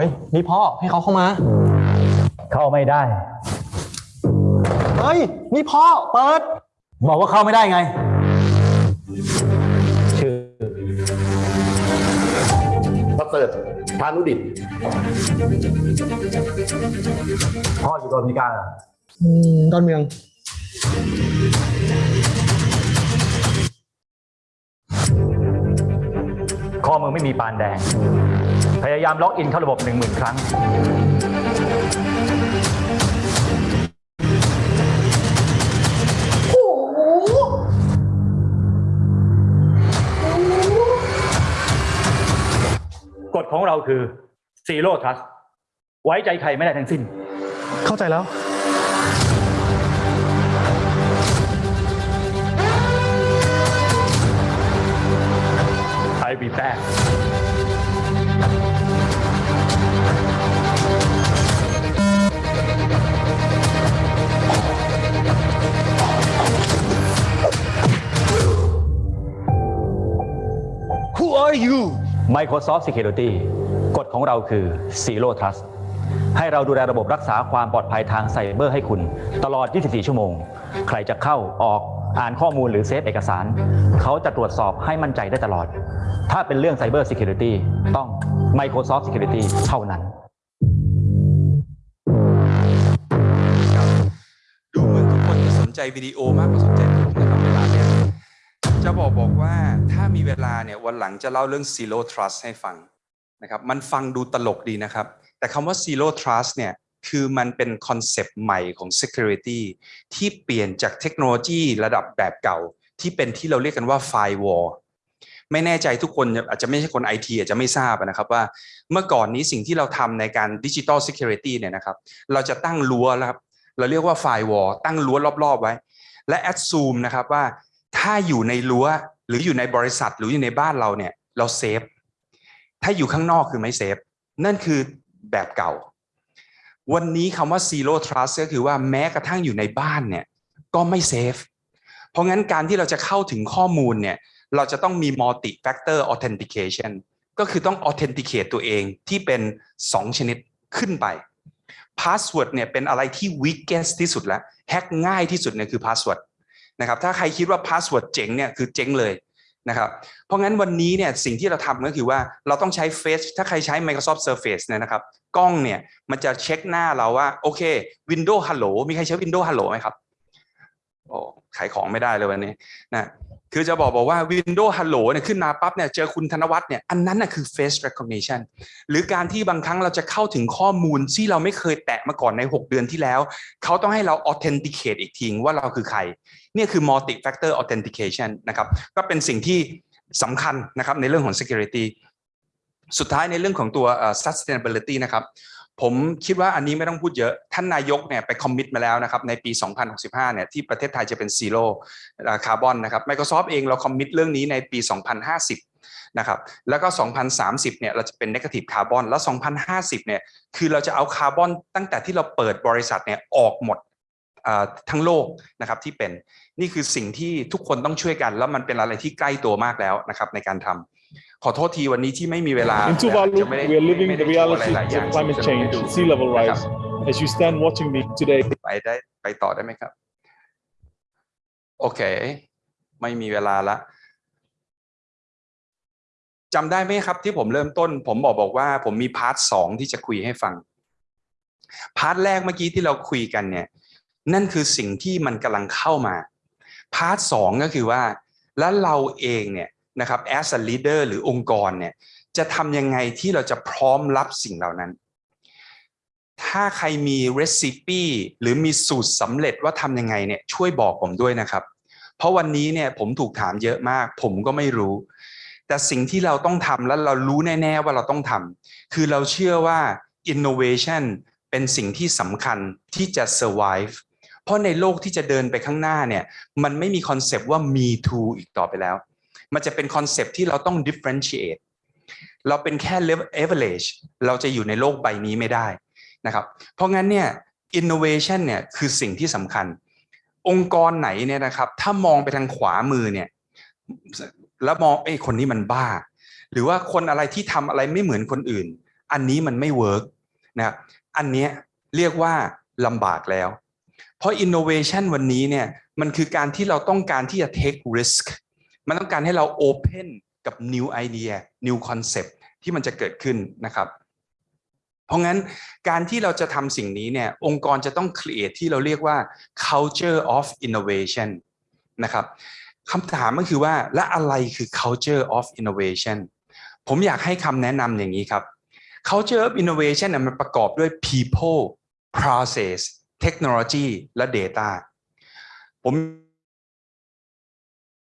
เฮ้ยนี่พ่อให้เขาเข้ามา เข้าไม่ได้ เฮ้ยนี่พ่อเปิด บอกว่าเข้าไม่ได้ไง ชื่อประเสริฐพานุดิตพ่ออยู่โดนพิการอะดอนเมืองข้อมือไม่มีปานแดง พยายามล็อกอินเข้าระบบ 1 0,000 ครั้ง กฎของเราคือ Zero Trust ไว้ใจใครไม่ได้ทั้งสิ้น เข้าใจแล้ว I be back Microsoft Security กฎของเราคือ Zero Trust ให้เราดูแลระบบรักษาความปลอดภัยทางไซเบอร์ให้คุณ ตลอด 24 ชั่วโมง ใครจะเข้าออกอ่านข้อมูลหรือเซฟเอกสาร เขาจะตรวจสอบให้มั่นใจได้ตลอด ถ้าเป็นเรื่อง Cyber Security ต้อง Microsoft Security เท่านั้นดูเหมือนทุกคนจะสนใจวิดีโอมากกว่าสนใจ จะบอกบอกว่าถ้ามีเวลาเนี่ยวันหลังจะเล่าเรื่อง zero trust ให้ฟังนะครับมันฟังดูตลกดีนะครับ แต่คำว่า zero trust เนี่ยคือมันเป็นคอนเซปต์ใหม่ของ security ที่เปลี่ยนจากเทคโนโลยีระดับแบบเก่า ที่เป็นที่เราเรียกกันว่า firewall ไม่แน่ใจทุกคนอาจจะไม่ใช่คนไอทีอาจจะไม่ทราบนะครับว่าเมื่อก่อนนี้สิ่งที่เราทำในการดิจิ t a ล security เนี่ยนะครับ เราจะตั้งรั้วแล้วครับ เราเรียกว่า firewall ตั้งรั้วรอบ ๆ ไว้ และ assume นะครับว่า ถ้าอยู่ในรั้วหรืออยู่ในบริษัทหรืออยู่ในบ้านเราเนี่ย เรา safe ถ้าอยู่ข้างนอกคือไม่ safe นั่นคือแบบเก่า วันนี้คำว่า zero trust ก็คือว่าแม้กระทั่งอยู่ในบ้านเนี่ย ก็ไม่ safe เพราะงั้นการที่เราจะเข้าถึงข้อมูลเนี่ย เราจะต้องมี multi factor authentication ก็คือต้อง authenticate ตัวเองที่เป็น 2 ชนิดขึ้นไป password เนี่ยเป็นอะไรที่ weakest ที่สุดแล้ว แฮกง่ายที่สุดเนี่ยคือ password นะครับถ้าใครคิดว่า password เจ๋งเนี่ยคือเจ๋งเลยนะครับเพราะงั้นวันนี้เนี่ยสิ่งที่เราทำก็คือว่าเราต้องใช้ Face ถ้าใครใช้ Microsoft Surface เนี่ยนะครับกล้องเนี่ยมันจะเช็คหน้าเราว่าโอเค Windows Hello มีใครใช้ Windows Hello ไหมครับโอ้ขายของไม่ได้เลยวันนี้นะ คือจะบอกบอกว่า Windows Hello เนี่ยขึ้นมาปั๊บเนี่ยเจอคุณธนวัฒน์เนี่ยอันนั้นน่ะคือ face recognition หรือการที่บางครั้งเราจะเข้าถึงข้อมูลที่เราไม่เคยแตะมาก่อนใน 6 เดือนที่แล้ว เขาต้องให้เรา authenticate อีกทีว่าเราคือใคร เนี่ยคือ multi factor authentication นะครับก็เป็นสิ่งที่สำคัญนะครับในเรื่องของ security สุดท้ายในเรื่องของตัว sustainability นะครับ ผมคิดว่าอันนี้ไม่ต้องพูดเยอะ ท่านนายกเนี่ยไป commit มาแล้วนะครับในปี 2065 เนี่ยที่ประเทศไทยจะเป็น zero carbon นะครับ Microsoft เองเรา commit เรื่องนี้ในปี 2050 นะครับ แล้วก็ 2030 เนี่ยเราจะเป็น negative carbon แล้ว 2050 เนี่ยคือเราจะเอาคาร์บอนตั้งแต่ที่เราเปิดบริษัทเนี่ยออกหมดทั้งโลกนะครับที่เป็นนี่คือสิ่งที่ทุกคนต้องช่วยกัน แล้วมันเป็นอะไรที่ใกล้ตัวมากแล้วนะครับในการทำ ขอโทษทีวันนี้ที่ไม่มีเวลา In Tuvalu, จะไม่ได้ we are living ไม่ the ได้โชว์อะไร reality หลายอย่าง of climate ที่จะไม่ change, ได้ดู sea level นะครับ rise. As you stand watching me today, ไปได้ไปต่อได้ไหมครับ โอเค ไม่มีเวลาละจำได้ไหมครับที่ผมเริ่มต้น ผมบอกบอกว่า ผมมีพาร์ทสองที่จะคุยให้ฟัง part แรกเมื่อกี้ที่เราคุยกันเนี่ย นั่นคือสิ่งที่มันกำลังเข้ามา part สองก็คือว่า แล้วเราเองเนี่ย นะครับ as a leader หรือองค์กรเนี่ยจะทำยังไงที่เราจะพร้อมรับสิ่งเหล่านั้น ถ้าใครมี recipe หรือมีสูตรสำเร็จว่าทำยังไงเนี่ยช่วยบอกผมด้วยนะครับ เพราะวันนี้เนี่ยผมถูกถามเยอะมาก ผมก็ไม่รู้ แต่สิ่งที่เราต้องทำและเรารู้แน่ๆว่าเราต้องทำคือเราเชื่อว่า innovation เป็นสิ่งที่สำคัญที่จะ survive เพราะในโลกที่จะเดินไปข้างหน้าเนี่ยมันไม่มีคอนเซปต์ว่า me too อีกต่อไปแล้ว มันจะเป็นคอนเซปต์ที่เราต้อง differentiate เราเป็นแค่ level average เราจะอยู่ในโลกใบนี้ไม่ได้นะครับ เพราะงั้นเนี่ย innovation เนี่ยคือสิ่งที่สำคัญ องค์กรไหนเนี่ยนะครับ ถ้ามองไปทางขวามือเนี่ยแล้วมองไอ้คนนี้มันบ้า หรือว่าคนอะไรที่ทำอะไรไม่เหมือนคนอื่น อันนี้มันไม่เวิร์กนะครับอันเนี้ยเรียกว่าลำบากแล้ว เพราะ innovation วันนี้เนี่ยมันคือการที่เราต้องการที่จะ take risk มันต้องการให้เรา open กับ new idea new concept ที่มันจะเกิดขึ้นนะครับ เพราะงั้นการที่เราจะทำสิ่งนี้เนี่ย องค์กรจะต้อง create ที่เราเรียกว่า culture of innovation นะครับคำถามก็คือว่าและอะไรคือ culture of innovation ผมอยากให้คำแนะนำอย่างนี้ครับ culture of innovation มันประกอบด้วย people process technology และ data ผม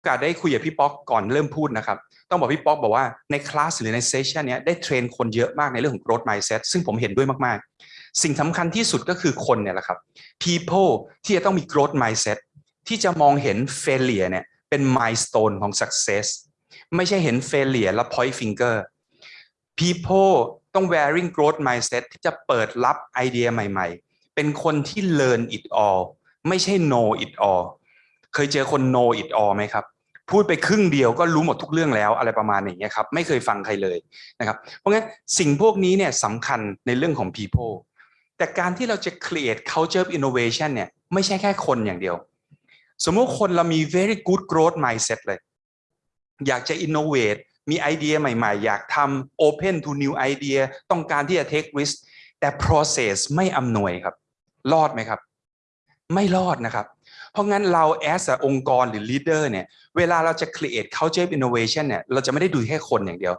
อกาสได้คุยกับพี่ป๊อกก่อนเริ่มพูดนะครับ ต้องบอกพี่ป๊อกบอกว่าในคลาสหรือในเซสชันนี้ได้เทรนคนเยอะมากในเรื่องของ growth mindset ซึ่งผมเห็นด้วยมากๆ สิ่งสำคัญที่สุดก็คือคนเนี่ยแหละครับ people ที่จะต้องมี growth mindset ที่จะมองเห็น failure เนี่ยเป็น milestone ของ success ไม่ใช่เห็น failure แล้ว point finger people ต้อง wearing growth mindset ที่จะเปิดรับไอเดียใหม่ ๆ เป็นคนที่ learn it all ไม่ใช่ know it all เคยเจอคน know it all ไหมครับ พูดไปครึ่งเดียวก็รู้หมดทุกเรื่องแล้วอะไรประมาณอย่างเงี้ยครับไม่เคยฟังใครเลยนะครับเพราะงั้นสิ่งพวกนี้เนี่ยสำคัญในเรื่องของ people แต่การที่เราจะ create culture of innovation เนี่ยไม่ใช่แค่คนอย่างเดียว สมมติคนเรามี very good growth mindset เลย อยากจะ innovate มีไอเดียใหม่ๆ อยากทำ open to new idea ต้องการที่จะ take risk แต่ process ไม่อำนวยครับ รอดไหมครับ ไม่รอดนะครับ เพราะงั้นเรา as a องค์กรหรือ leader เนี่ยเวลาเราจะ create culture of innovation เนี่ยเราจะไม่ได้ดูแค่คนอย่างเดียว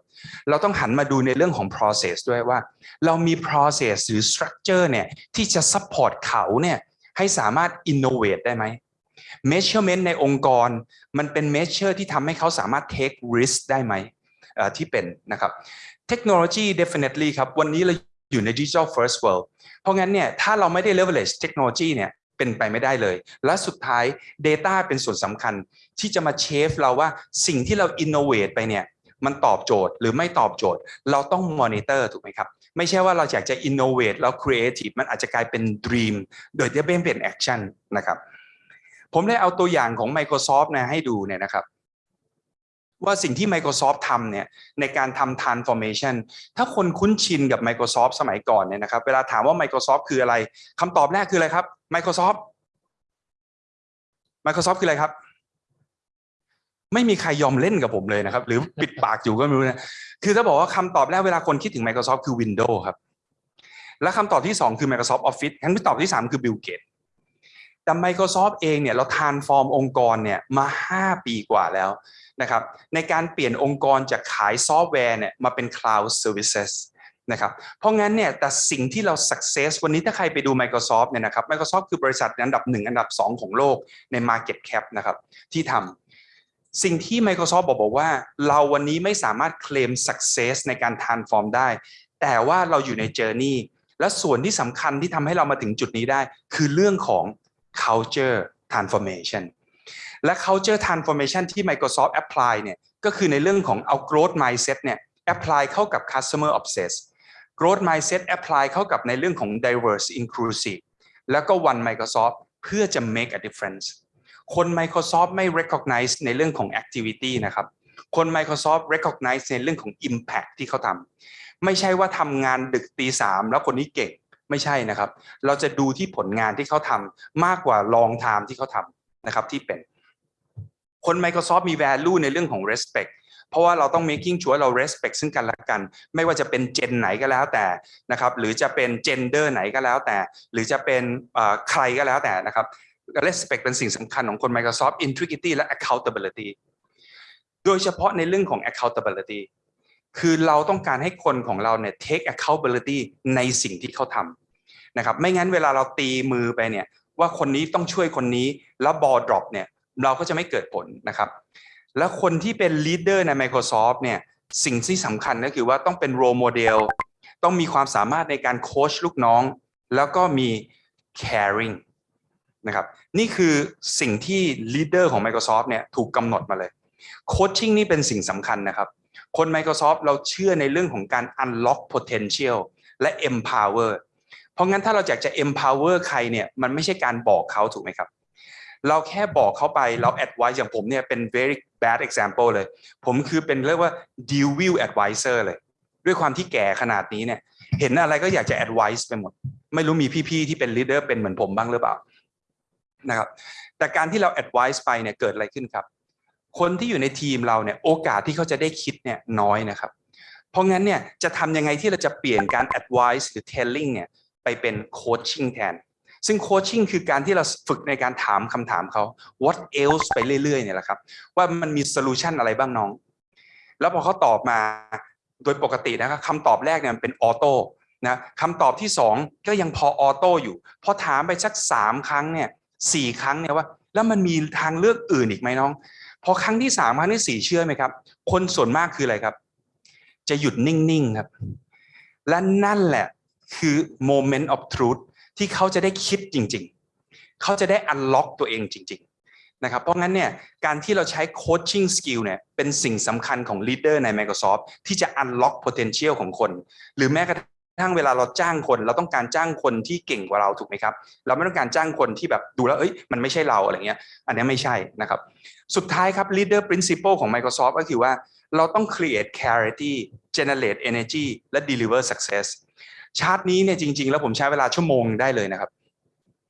เราต้องหันมาดูในเรื่องของ process ด้วยว่า เรามี process หรือ structure เนี่ยที่จะ support เขาเนี่ยให้สามารถ innovate ได้ไหม measurement ในองค์กรมันเป็น measure ที่ทำให้เขาสามารถ take risk ได้ไหมอ่อที่เป็นนะครับ technology definitely ครับวันนี้เราอยู่ใน digital first world เพราะงั้นเนี่ยถ้าเราไม่ได้ leverage technology เนี่ย เป็นไปไม่ได้เลย และสุดท้าย data เป็นส่วนสำคัญที่จะมา shape เราว่าสิ่งที่เรา innovate ไปเนี่ยมันตอบโจทย์หรือไม่ตอบโจทย์ เราต้องมอนิเตอร์ถูกไหมครับ ไม่ใช่ว่าเราอยากจะ innovate แล้วครีเอทีฟมันอาจจะกลายเป็น dream โดยที่ไม่เป็น action นะครับ ผมได้เอาตัวอย่างของ Microsoft นะให้ดูเนี่ยนะครับ ว่าสิ่งที่ Microsoft ทำเนี่ยในการทำ transformation ถ้าคนคุ้นชินกับ Microsoft สมัยก่อนเนี่ยนะครับ เวลาถามว่า Microsoft คืออะไรคำตอบแรกคืออะไรครับ Microsoft Microsoft คืออะไรครับ ไม่มีใครยอมเล่นกับผมเลยนะครับ หรือปิดปากอยู่ก็ไม่รู้นะ คือถ้าบอกว่าคำตอบแรกเวลาคนคิดถึง Microsoft คือ Windows ครับ และคำตอบที่สองคือ Microsoft Office คำตอบที่สามคือ Bill Gates แต่ Microsoft เองเนี่ยเรา transform องค์กรเนี่ยมา 5 ปีกว่าแล้ว นะครับในการเปลี่ยนองค์กรจากขายซอฟต์แวร์เนี่ยมาเป็น cloud services นะครับเพราะงั้นเนี่ยแต่สิ่งที่เรา success วันนี้ถ้าใครไปดู Microsoft เนี่ยนะครับ Microsoft คือบริษัทอันดับ 1 อันดับ 2 ของโลกใน market cap นะครับที่ทำสิ่งที่ Microsoft บอกบอกว่า เราวันนี้ไม่สามารถเคลม success ในการ transform ได้ แต่ว่าเราอยู่ใน journey และส่วนที่สำคัญที่ทำให้เรามาถึงจุดนี้ได้ คือเรื่องของ culture transformation และ culture transformation ที่ Microsoft apply เนี่ยก็คือในเรื่องของเอา growth mindset เนี่ย apply เข้ากับ customer obsess growth mindset apply เข้ากับในเรื่องของ diverse inclusive แล้วก็ one Microsoft เพื่อจะ make a difference คน Microsoft ไม่ recognize ในเรื่องของ activity นะครับ คน Microsoft recognize ในเรื่องของ impact ที่เขาทำไม่ใช่ว่าทำงานดึกตีสามแล้วคนนี้เก่งไม่ใช่นะครับ เราจะดูที่ผลงานที่เขาทำมากกว่า long time ที่เขาทำนะครับที่เป็น คน Microsoft มี value ในเรื่องของ respect เพราะว่าเราต้อง making sure เรา respect ซึ่งกันและกัน ไม่ว่าจะเป็นเจนไหนก็แล้วแต่นะครับหรือจะเป็น gender ไหนก็แล้วแต่ หรือจะเป็นใครก็แล้วแต่นะครับ respect เป็นสิ่งสำคัญของคน Microsoft integrity และ accountability โดยเฉพาะในเรื่องของ accountability คือเราต้องการให้คนของเราเนี่ย take accountability ในสิ่งที่เขาทำนะครับไม่งั้นเวลาเราตีมือไปเนี่ยว่าคนนี้ต้องช่วยคนนี้แล้ว ball drop เนี่ย เราก็จะไม่เกิดผลนะครับ แล้วคนที่เป็น leader ใน Microsoft เนี่ยสิ่งที่สำคัญก็คือว่าต้องเป็น role model ต้องมีความสามารถในการโค้ชลูกน้อง แล้วก็มี caring นะครับนี่คือสิ่งที่ leader ของ Microsoft เนี่ยถูกกำหนดมาเลย coaching นี่เป็นสิ่งสำคัญนะครับ คน Microsoft เราเชื่อในเรื่องของการ unlock potential และ empower เพราะงั้นถ้าเราอยากจะ empower ใครเนี่ยมันไม่ใช่การบอกเขาถูกไหมครับ เราแค่บอกเขาไปเรา advise อย่างผมเนี่ยเป็น very bad example เลย ผมคือเป็นเรียกว่า deal view advisor เลย ด้วยความที่แก่ขนาดนี้เนี่ยเห็นอะไรก็อยากจะ advise ไปหมด ไม่รู้มีพี่ๆที่เป็น leader เป็นเหมือนผมบ้างหรือเปล่านะครับแต่การที่เรา advise ไปเนี่ยเกิดอะไรขึ้นครับ คนที่อยู่ในทีมเราเนี่ยโอกาสที่เขาจะได้คิดเนี่ยน้อยนะครับ เพราะงั้นเนี่ยจะทำยังไงที่เราจะเปลี่ยนการ advise หรือ telling เนี่ยไปเป็น coaching แทน ซึ่ง coaching คือการที่เราฝึกในการถามคำถามเขา what else ไปเรื่อยๆเนี่ยแหละครับ ว่ามันมี solution อะไรบ้างน้อง แล้วพอเขาตอบมาโดยปกตินะครับคำตอบแรกเนี่ยมันเป็นออโต้นะคำตอบที่สองก็ยังพอออโต้อยู่ พอถามไปสักสามครั้งเนี่ยสี่ครั้งเนี่ยว่า แล้วมันมีทางเลือกอื่นอีกไหมน้อง พอครั้งที่สามครั้งที่สี่เชื่อไหมครับ คนส่วนมากคืออะไรครับ จะหยุดนิ่งๆครับ และนั่นแหละคือ moment of truth ที่เขาจะได้คิดจริง ๆ เขาจะได้ unlock ตัวเองจริง ๆ นะครับ เพราะงั้นเนี่ยการที่เราใช้ coaching skill เนี่ยเป็นสิ่งสำคัญของ leader ใน Microsoft ที่จะ unlock potential ของคน หรือแม้กระทั่งเวลาเราจ้างคนเราต้องการจ้างคนที่เก่งกว่าเราถูกไหมครับ เราไม่ต้องการจ้างคนที่แบบดูแล้วเอ้ยมันไม่ใช่เราอะไรเงี้ย อันนี้ไม่ใช่นะครับ สุดท้ายครับ leader principle ของ Microsoft ก็คือว่าเราต้อง create clarity generate energy และ deliver success ชาร์ตนี้เนี่ยจริง ๆ แล้วผมใช้เวลาชั่วโมงได้เลยนะครับ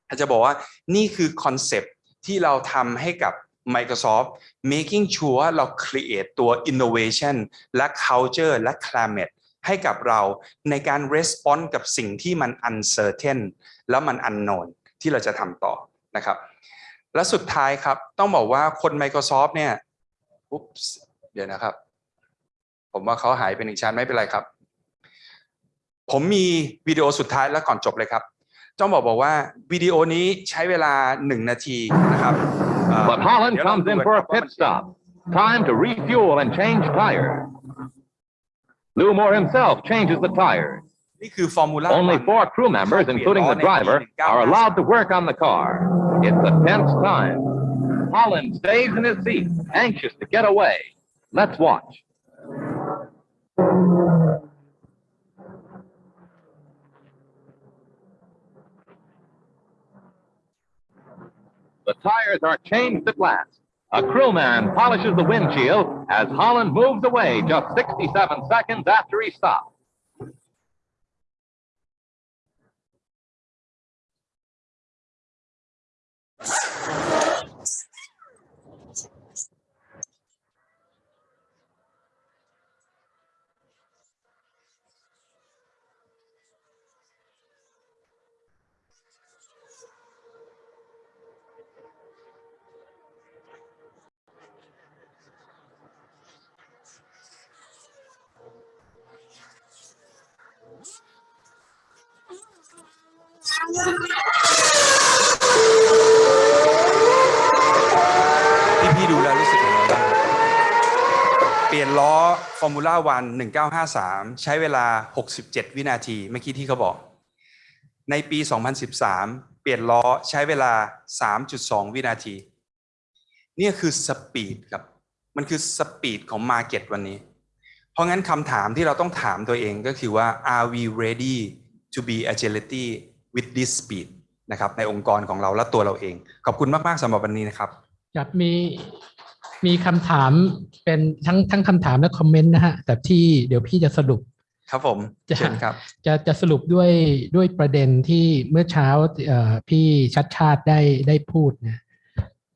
อาจจะบอกว่านี่คือคอนเซปที่เราทำให้กับ Microsoft making sure เรา create ตัว innovation และ culture และ climate ให้กับเราในการ respond กับสิ่งที่มัน uncertain แล้วมัน unknown ที่เราจะทำต่อนะครับ และสุดท้ายครับ ต้องบอกว่าคน Microsoft เนี่ยอุ๊บเดี๋ยวนะครับ ผมว่าเขาหายไปหนึ่งชั้นไม่เป็นไรครับ ผมมีวิดีโอสุดท้ายแล้วก่อนจบเลยครับ ต้องบอกบอกว่าวิดีโอนี้ใช้เวลาหนึ่งนาทีนะครับเอ่อ But Holland เดี๋ยวเรา comes ดู in กัน for ค a รับว่า pit มัน stop. Time to refuel and change tires. Lou himself changes the tires. นี่คือฟอร์มูล่า Only four crew members, including the driver, are allowed to work on the car. It's a tense time. Holland stays in his seat, anxious to get away. Let's watch. The tires are changed at last. A crewman polishes the windshield as Holland moves away just 67 seconds after he stopped. ลี่ยนล้อ Formula One 1953 ใช้เวลา 67 วินาทีเมื่อกี้ที่เขาบอก ในปี 2013 เปลี่ยนล้อใช้เวลา 3.2 วินาที นี่คือ speed ครับ มันคือ speed ของ market วันนี้ เพราะงั้นคำถามที่เราต้องถามตัวเองก็คือว่า are we ready to be agility with this speed นะครับในองค์กรของเราและตัวเราเอง ขอบคุณมาก ๆสำหรับวันนี้นะครับครับมี มีคำถามเป็นทั้งทั้งคำถามและคอมเมนต์นะฮะ แต่ที่เดี๋ยวพี่จะสรุป ครับผมจะเชิญครับจะจะสรุปด้วยด้วยประเด็นที่เมื่อเช้าเอ่อพี่ชัดชาติได้ได้พูดนะ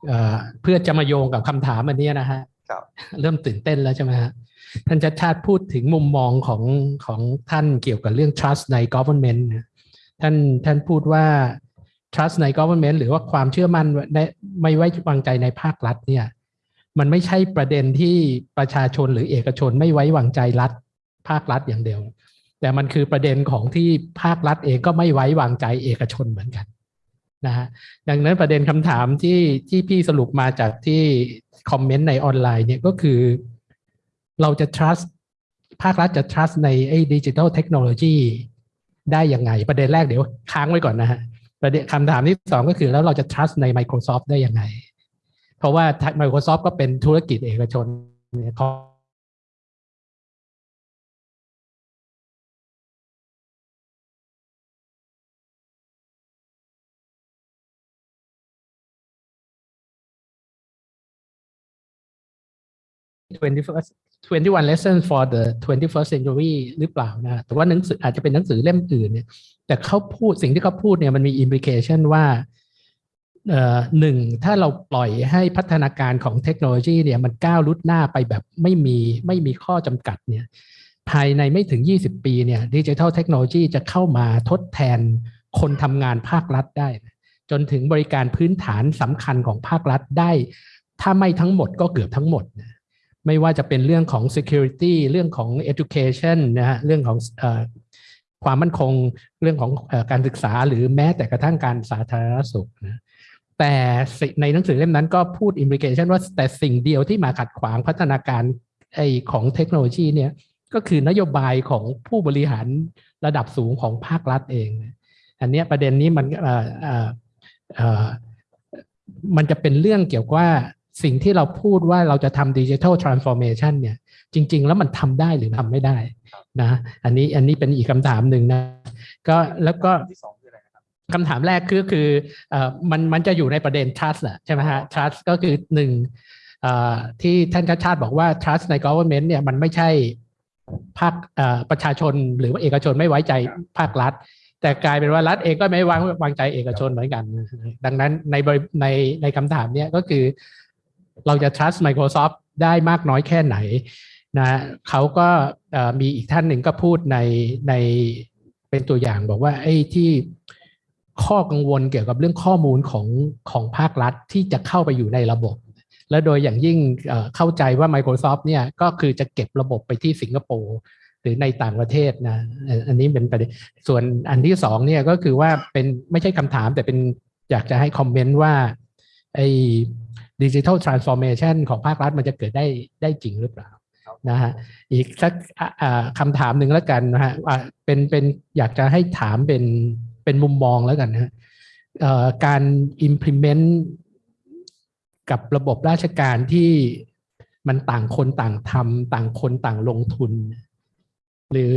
เอ่อเพื่อจะมาโยงกับคำถามอันเนี้ยนะฮะครับเริ่มตื่นเต้นแล้วใช่ไหมฮะท่านชัดชาติพูดถึงมุมมองของของท่านเกี่ยวกับเรื่อง trust ใน government นะท่านท่านพูดว่า trust ใน government หรือว่าความเชื่อมั่นในไม่ไว้วางใจในภาครัฐเนี่ย มันไม่ใช่ประเด็นที่ประชาชนหรือเอกชนไม่ไว้วางใจรัฐ ภาครัฐอย่างเดียว แต่มันคือประเด็นของที่ภาครัฐเองก็ไม่ไว้วางใจเอกชนเหมือนกันนะฮะดังนั้นประเด็นคำถามที่ที่พี่สรุปมาจากที่คอมเมนต์ในออนไลน์เนี่ยก็คือเราจะ trust ภาครัฐจะ trust ในไอ้ดิจิทัลเทคโนโลยีได้ยังไง ประเด็นแรกเดี๋ยวค้างไว้ก่อนนะฮะประเด็นคำถามที่สองก็คือแล้วเราจะ trust ใน Microsoft ได้ยังไง เพราะว่า Microsoft ก็เป็นธุรกิจเอกชนเนี่ยเขา21 lessons for the 21st century หรือเปล่านะ แต่ว่าหนังสืออาจจะเป็นหนังสือเล่มอื่นเนี่ย แต่เขาพูดสิ่งที่เขาพูดเนี่ยมันมี implication ว่า หนึ่งถ้าเราปล่อยให้พัฒนาการของเทคโนโลยีเนี่ยมันก้าวลุดหน้าไปแบบไม่มีไม่มีข้อจำกัดเนี่ยภายในไม่ถึง 20 ปีเนี่ยดิจิทัลเทคโนโลยีจะเข้ามาทดแทนคนทำงานภาครัฐได้ จนถึงบริการพื้นฐานสำคัญของภาครัฐได้ ถ้าไม่ทั้งหมดก็เกือบทั้งหมดนะไม่ว่าจะเป็นเรื่องของ security เรื่องของ education นะฮะเรื่องของอความมั่นคงเรื่องของอการศึกษาหรือแม้แต่กระทั่งการสาธารณสุขนะ แต่ในหนังสือเล่มนั้นก็พูด implication ว่าแต่สิ่งเดียวที่มาขัดขวางพัฒนาการไอของเทคโนโลยีเนี่ยก็คือนโยบายของผู้บริหารระดับสูงของภาครัฐเอง อันนี้ประเด็นนี้มันมันจะเป็นเรื่องเกี่ยวกับว่าสิ่งที่เราพูดว่าเราจะทำ digital transformation เนี่ยจริง ๆ แล้วมันทำได้หรือทำไม่ได้นะอันนี้อันนี้เป็นอีกคำถามหนึ่งนะก็แล้วก็ คำถามแรกคือคือเออมันมันจะอยู่ในประเด็น trust แหละใช่ไหมฮะ trust ก็คือหนึ่งที่ท่านชัชชาติบอกว่า trust ใน government เนี่ยมันไม่ใช่ภาคประชาชนหรือว่าเอกชนไม่ไว้ใจภาครัฐ แต่กลายเป็นว่ารัฐเองก็ไม่วางวางใจเอกชนเหมือนกัน ดังนั้นในในในคำถามเนี้ยก็คือ เราจะ trust Microsoft ได้มากน้อยแค่ไหนนะเขาก็มีอีกท่านหนึ่งก็พูดในในเป็นตัวอย่างบอกว่าไอ้ที่ ข้อกังวลเกี่ยวกับเรื่องข้อมูลของของภาครัฐที่จะเข้าไปอยู่ในระบบ และโดยอย่างยิ่งเอ่อเข้าใจว่า Microsoft เนี่ยก็คือจะเก็บระบบไปที่สิงคโปร์หรือในต่างประเทศนะอันอันนี้เป็นประเด็นส่วนอันที่สองเนี่ยก็คือว่าเป็นไม่ใช่คำถามแต่เป็นอยากจะให้คอมเมนต์ว่าไอ้ดิจิทัลทรานส์ฟอร์เมชันของภาครัฐมันจะเกิดได้ได้จริงหรือเปล่านะฮะอีกสักอะอ่าคำถามหนึ่งแล้วกันนะฮะว่าเป็นเป็นอยากจะให้ถามเป็น เป็นมุมมองแล้วกันนะฮะการ implement กับระบบราชการที่มันต่างคนต่างทำต่างคนต่างลงทุน หรือ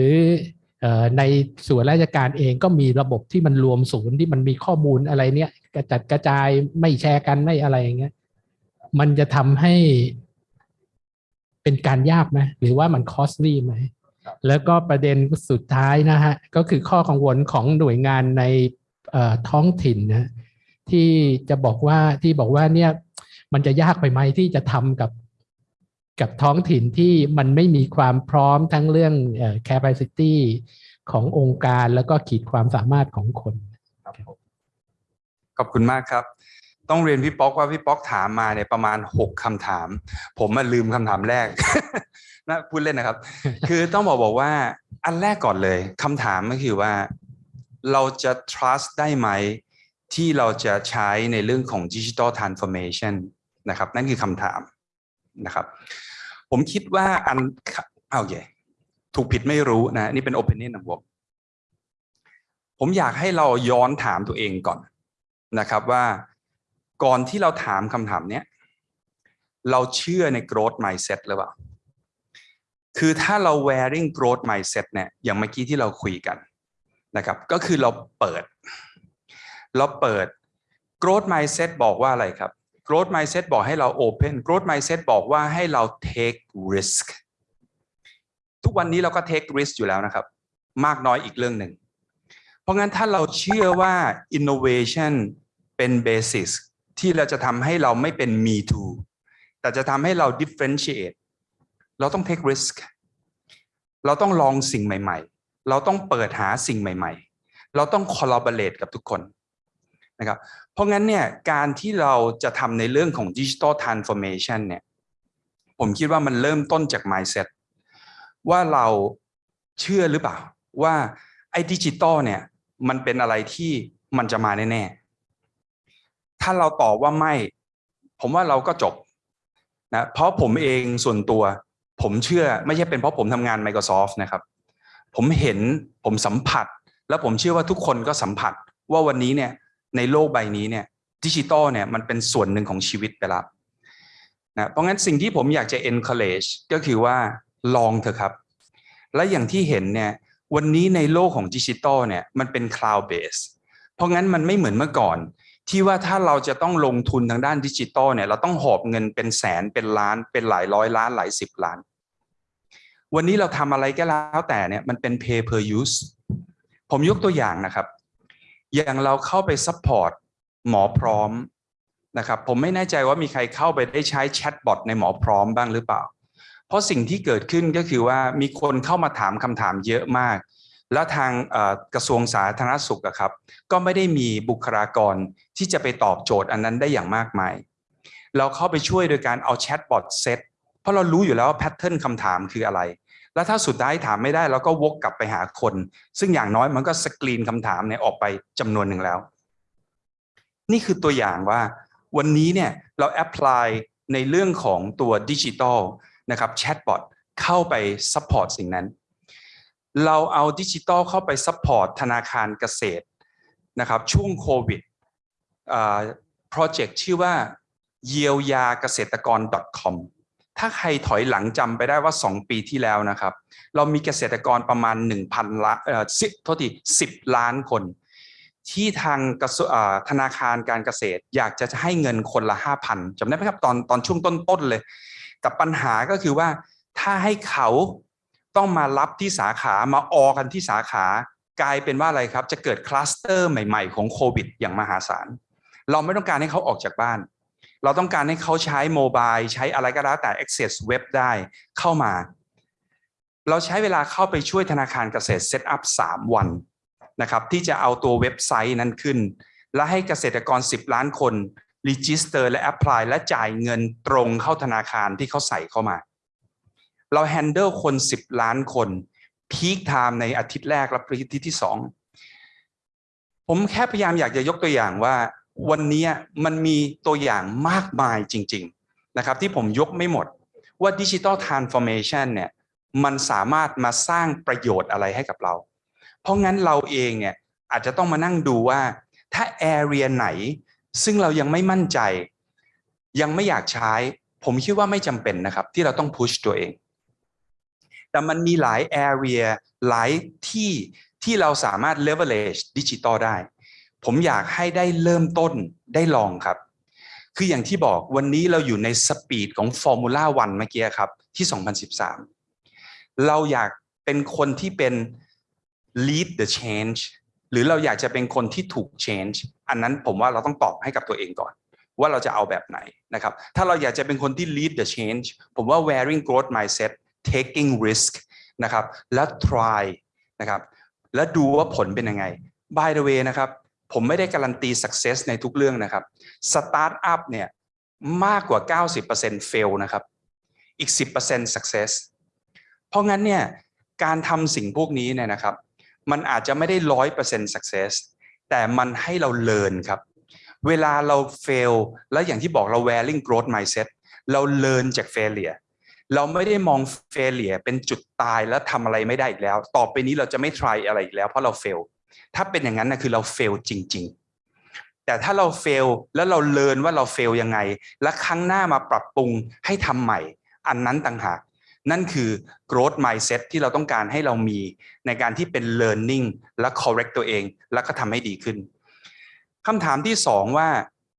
ในส่วนราชการเองก็มีระบบที่มันรวมศูนย์ที่มันมีข้อมูลอะไรเนี่ยกระจัดกระจายไม่แชร์กันไม่อะไรอย่างเงี้ยมันจะทำให้เป็นการยากไหมหรือว่ามันคอสลี่ไหม แล้วก็ประเด็นสุดท้ายนะฮะก็คือข้อกังวลของหน่วยงานในเอ่อท้องถิ่นนะที่จะบอกว่าที่บอกว่าเนี่ยมันจะยากไปไหมที่จะทำกับกับท้องถิ่นที่มันไม่มีความพร้อมทั้งเรื่องเอ่อ capacity ขององค์การแล้วก็ขีดความสามารถของคนขอบคุณมากครับ ต้องเรียนพี่ป๊อกว่าพี่ป๊อกถามมาเนี่ยประมาณหกคำถาม ผมมาลืมคำถามแรก นะพูดเล่นนะครับ คือต้องบอกบอกว่าอันแรกก่อนเลยคำถามก็คือว่า เราจะ trust ได้ไหม ที่เราจะใช้ในเรื่องของ digital transformation นะครับ นั่นคือคำถามนะครับ ผมคิดว่าอันเอาโอเคถูกผิดไม่รู้นะ นี่เป็น opinion ของผมผมอยากให้เราย้อนถามตัวเองก่อนนะครับว่าก่อนที่เราถามคำถามเนี้ยเราเชื่อใน growth mindset หรือเปล่า คือถ้าเรา wearing growth mindset เนี่ยอย่างเมื่อกี้ที่เราคุยกันนะครับก็คือเราเปิด เราเปิด growth mindset บอกว่าอะไรครับ growth mindset บอกให้เรา open growth mindset บอกว่าให้เรา take risk ทุกวันนี้เราก็ take risk อยู่แล้วนะครับ มากน้อยอีกเรื่องหนึ่ง เพราะงั้นถ้าเราเชื่อว่า innovation เป็น basis ที่เราจะทำให้เราไม่เป็น me too แต่จะทำให้เรา differentiate เราต้อง take risk เราต้องลองสิ่งใหม่ ๆ เราต้องเปิดหาสิ่งใหม่ ๆ เราต้อง collaborate กับทุกคนนะครับเพราะงั้นเนี่ยการที่เราจะทำในเรื่องของ digital transformation เนี่ยผมคิดว่ามันเริ่มต้นจาก mindset ว่าเราเชื่อหรือเปล่า ว่าไอ้ดิจิตอลเนี่ยมันเป็นอะไรที่มันจะมาแน่ๆ ถ้าเราตอบว่าไม่ ผมว่าเราก็จบนะเพราะผมเองส่วนตัว ผมเชื่อไม่ใช่เป็นเพราะผมทำงาน Microsoft นะครับ ผมเห็นผมสัมผัส แล้วผมเชื่อว่าทุกคนก็สัมผัสว่าวันนี้เนี่ยในโลกใบนี้เนี่ยดิจิตอลเนี่ยมันเป็นส่วนหนึ่งของชีวิตไปแล้วนะเพราะงั้นสิ่งที่ผมอยากจะ encourage ก็คือว่าลองเถอะครับ และอย่างที่เห็นเนี่ยวันนี้ในโลกของดิจิตอลเนี่ยมันเป็น cloud base เพราะงั้นมันไม่เหมือนเมื่อก่อน ที่ว่าถ้าเราจะต้องลงทุนทางด้านดิจิทัลเนี่ยเราต้องหอบเงินเป็นแสนเป็นล้านเป็นหลายร้อยล้านหลายสิบล้าน วันนี้เราทำอะไรก็แล้วแต่เนี่ยมันเป็น pay per use ผมยกตัวอย่างนะครับ อย่างเราเข้าไป support หมอพร้อมนะครับผมไม่แน่ใจว่ามีใครเข้าไปได้ใช้ chatbot ในหมอพร้อมบ้างหรือเปล่า เพราะสิ่งที่เกิดขึ้นก็คือว่ามีคนเข้ามาถามคำถามเยอะมาก แล้วทางกระทรวงสาธารณสุขครับ ก็ไม่ได้มีบุคลากรที่จะไปตอบโจทย์อันนั้นได้อย่างมากมาย เราเข้าไปช่วยโดยการเอา chatbot set เพราะเรารู้อยู่แล้วว่า pattern คำถามคืออะไร แล้วถ้าสุดท้ายถามไม่ได้เราก็วกกลับไปหาคน ซึ่งอย่างน้อยมันก็สกรีนคำถามเนี่ยออกไปจำนวนหนึ่งแล้ว นี่คือตัวอย่างว่า วันนี้เนี่ยเรา apply ในเรื่องของตัวดิจิทัลนะครับ chatbot เข้าไป support สิ่งนั้น เราเอาดิจิทัลเข้าไป support ธนาคารเกษตรนะครับช่วงโควิด project ชื่อว่าเยียวยาเกษตรกร .com ถ้าใครถอยหลังจำไปได้ว่า 2 ปีที่แล้วนะครับ เรามีเกษตรกรประมาณ 1,000ล้านเอ่อขอโทษที10ล้านคน ที่ทางธนาคารการเกษตร อยากจะให้เงินคนละ 5,000จำได้ไหมครับตอนตอนช่วงต้นๆเลย แต่ปัญหาก็คือว่าถ้าให้เขา ต้องมารับที่สาขามาออกันที่สาขากลายเป็นว่าอะไรครับ จะเกิดคลัสเตอร์ใหม่ๆ ของโควิด อย่างมหาศาล เราไม่ต้องการให้เขาออกจากบ้าน เราต้องการให้เขาใช้ mobile ใช้อะไรก็แล้วแต่ access เว็บได้เข้ามา เราใช้เวลาเข้าไปช่วยธนาคารเกษตร set up 3วันนะครับที่จะเอาตัวเว็บไซต์นั้นขึ้น และให้เกษตรกร 10 ล้านคน register และ apply และจ่ายเงินตรงเข้าธนาคารที่เขาใส่เข้ามา เรา handle คน 10 ล้านคน peak time ในอาทิตย์แรกและอาทิตย์ที่2ผมแค่พยายามอยากจะยกตัวอย่างว่า วันนี้มันมีตัวอย่างมากมายจริง ๆ นะครับ ที่ผมยกไม่หมดว่าดิจิ t a ลทรานส์ฟอร์เมชันเนี่ยมันสามารถมาสร้างประโยชน์อะไรให้กับเรา เพราะงั้นเราเองเนี่ยอาจจะต้องมานั่งดูว่า ถ้า area ไหน ซึ่งเรายังไม่มั่นใจ ยังไม่อยากใช้ ผมคิดว่าไม่จำเป็นนะครับ ที่เราต้อง push ตัวเอง แต่มันมีหลาย area หลายที่ที่เราสามารถ leverage ดิจิตอลได้ ผมอยากให้ได้เริ่มต้นได้ลองครับ คืออย่างที่บอกวันนี้เราอยู่ใน speed ของ Formula 1เมื่อกี้ครับ ที่ 2013 เราอยากเป็นคนที่เป็น lead the change หรือเราอยากจะเป็นคนที่ถูก change อันนั้นผมว่าเราต้องตอบให้กับตัวเองก่อน ว่าเราจะเอาแบบไหนนะครับ ถ้าเราอยากจะเป็นคนที่ lead the change ผมว่า wearing growth mindset taking risk นะครับ แล้ว try นะครับ แล้วดูว่าผลเป็นยังไง by the way นะครับ ผมไม่ได้การันตี success ในทุกเรื่องนะครับ startup เนี่ยมากกว่า 90% fail นะครับ อีก 10% success เพราะงั้นเนี่ยการทำสิ่งพวกนี้เนี่ยนะครับ มันอาจจะไม่ได้ 100% success แต่มันให้เรา learn ครับ เวลาเรา fail แล้วอย่างที่บอกเรา wearing growth mindset เรา learn จาก failure เราไม่ได้มอง failure เป็นจุดตายแล้วทำอะไรไม่ได้อีกแล้ว ต่อไปนี้เราจะไม่ try อะไรอีกแล้วเพราะเรา fail ถ้าเป็นอย่างนั้นนะคือเรา fail จริง ๆ แต่ถ้าเรา fail แล้วเราเรียนว่าเรา fail ยังไง และครั้งหน้ามาปรับปรุงให้ทำใหม่ อันนั้นต่างหากนั่นคือ growth mindset ที่เราต้องการให้เรามีในการที่เป็น learning และ correct ตัวเอง แล้วก็ทำให้ดีขึ้นคำถามที่สองว่า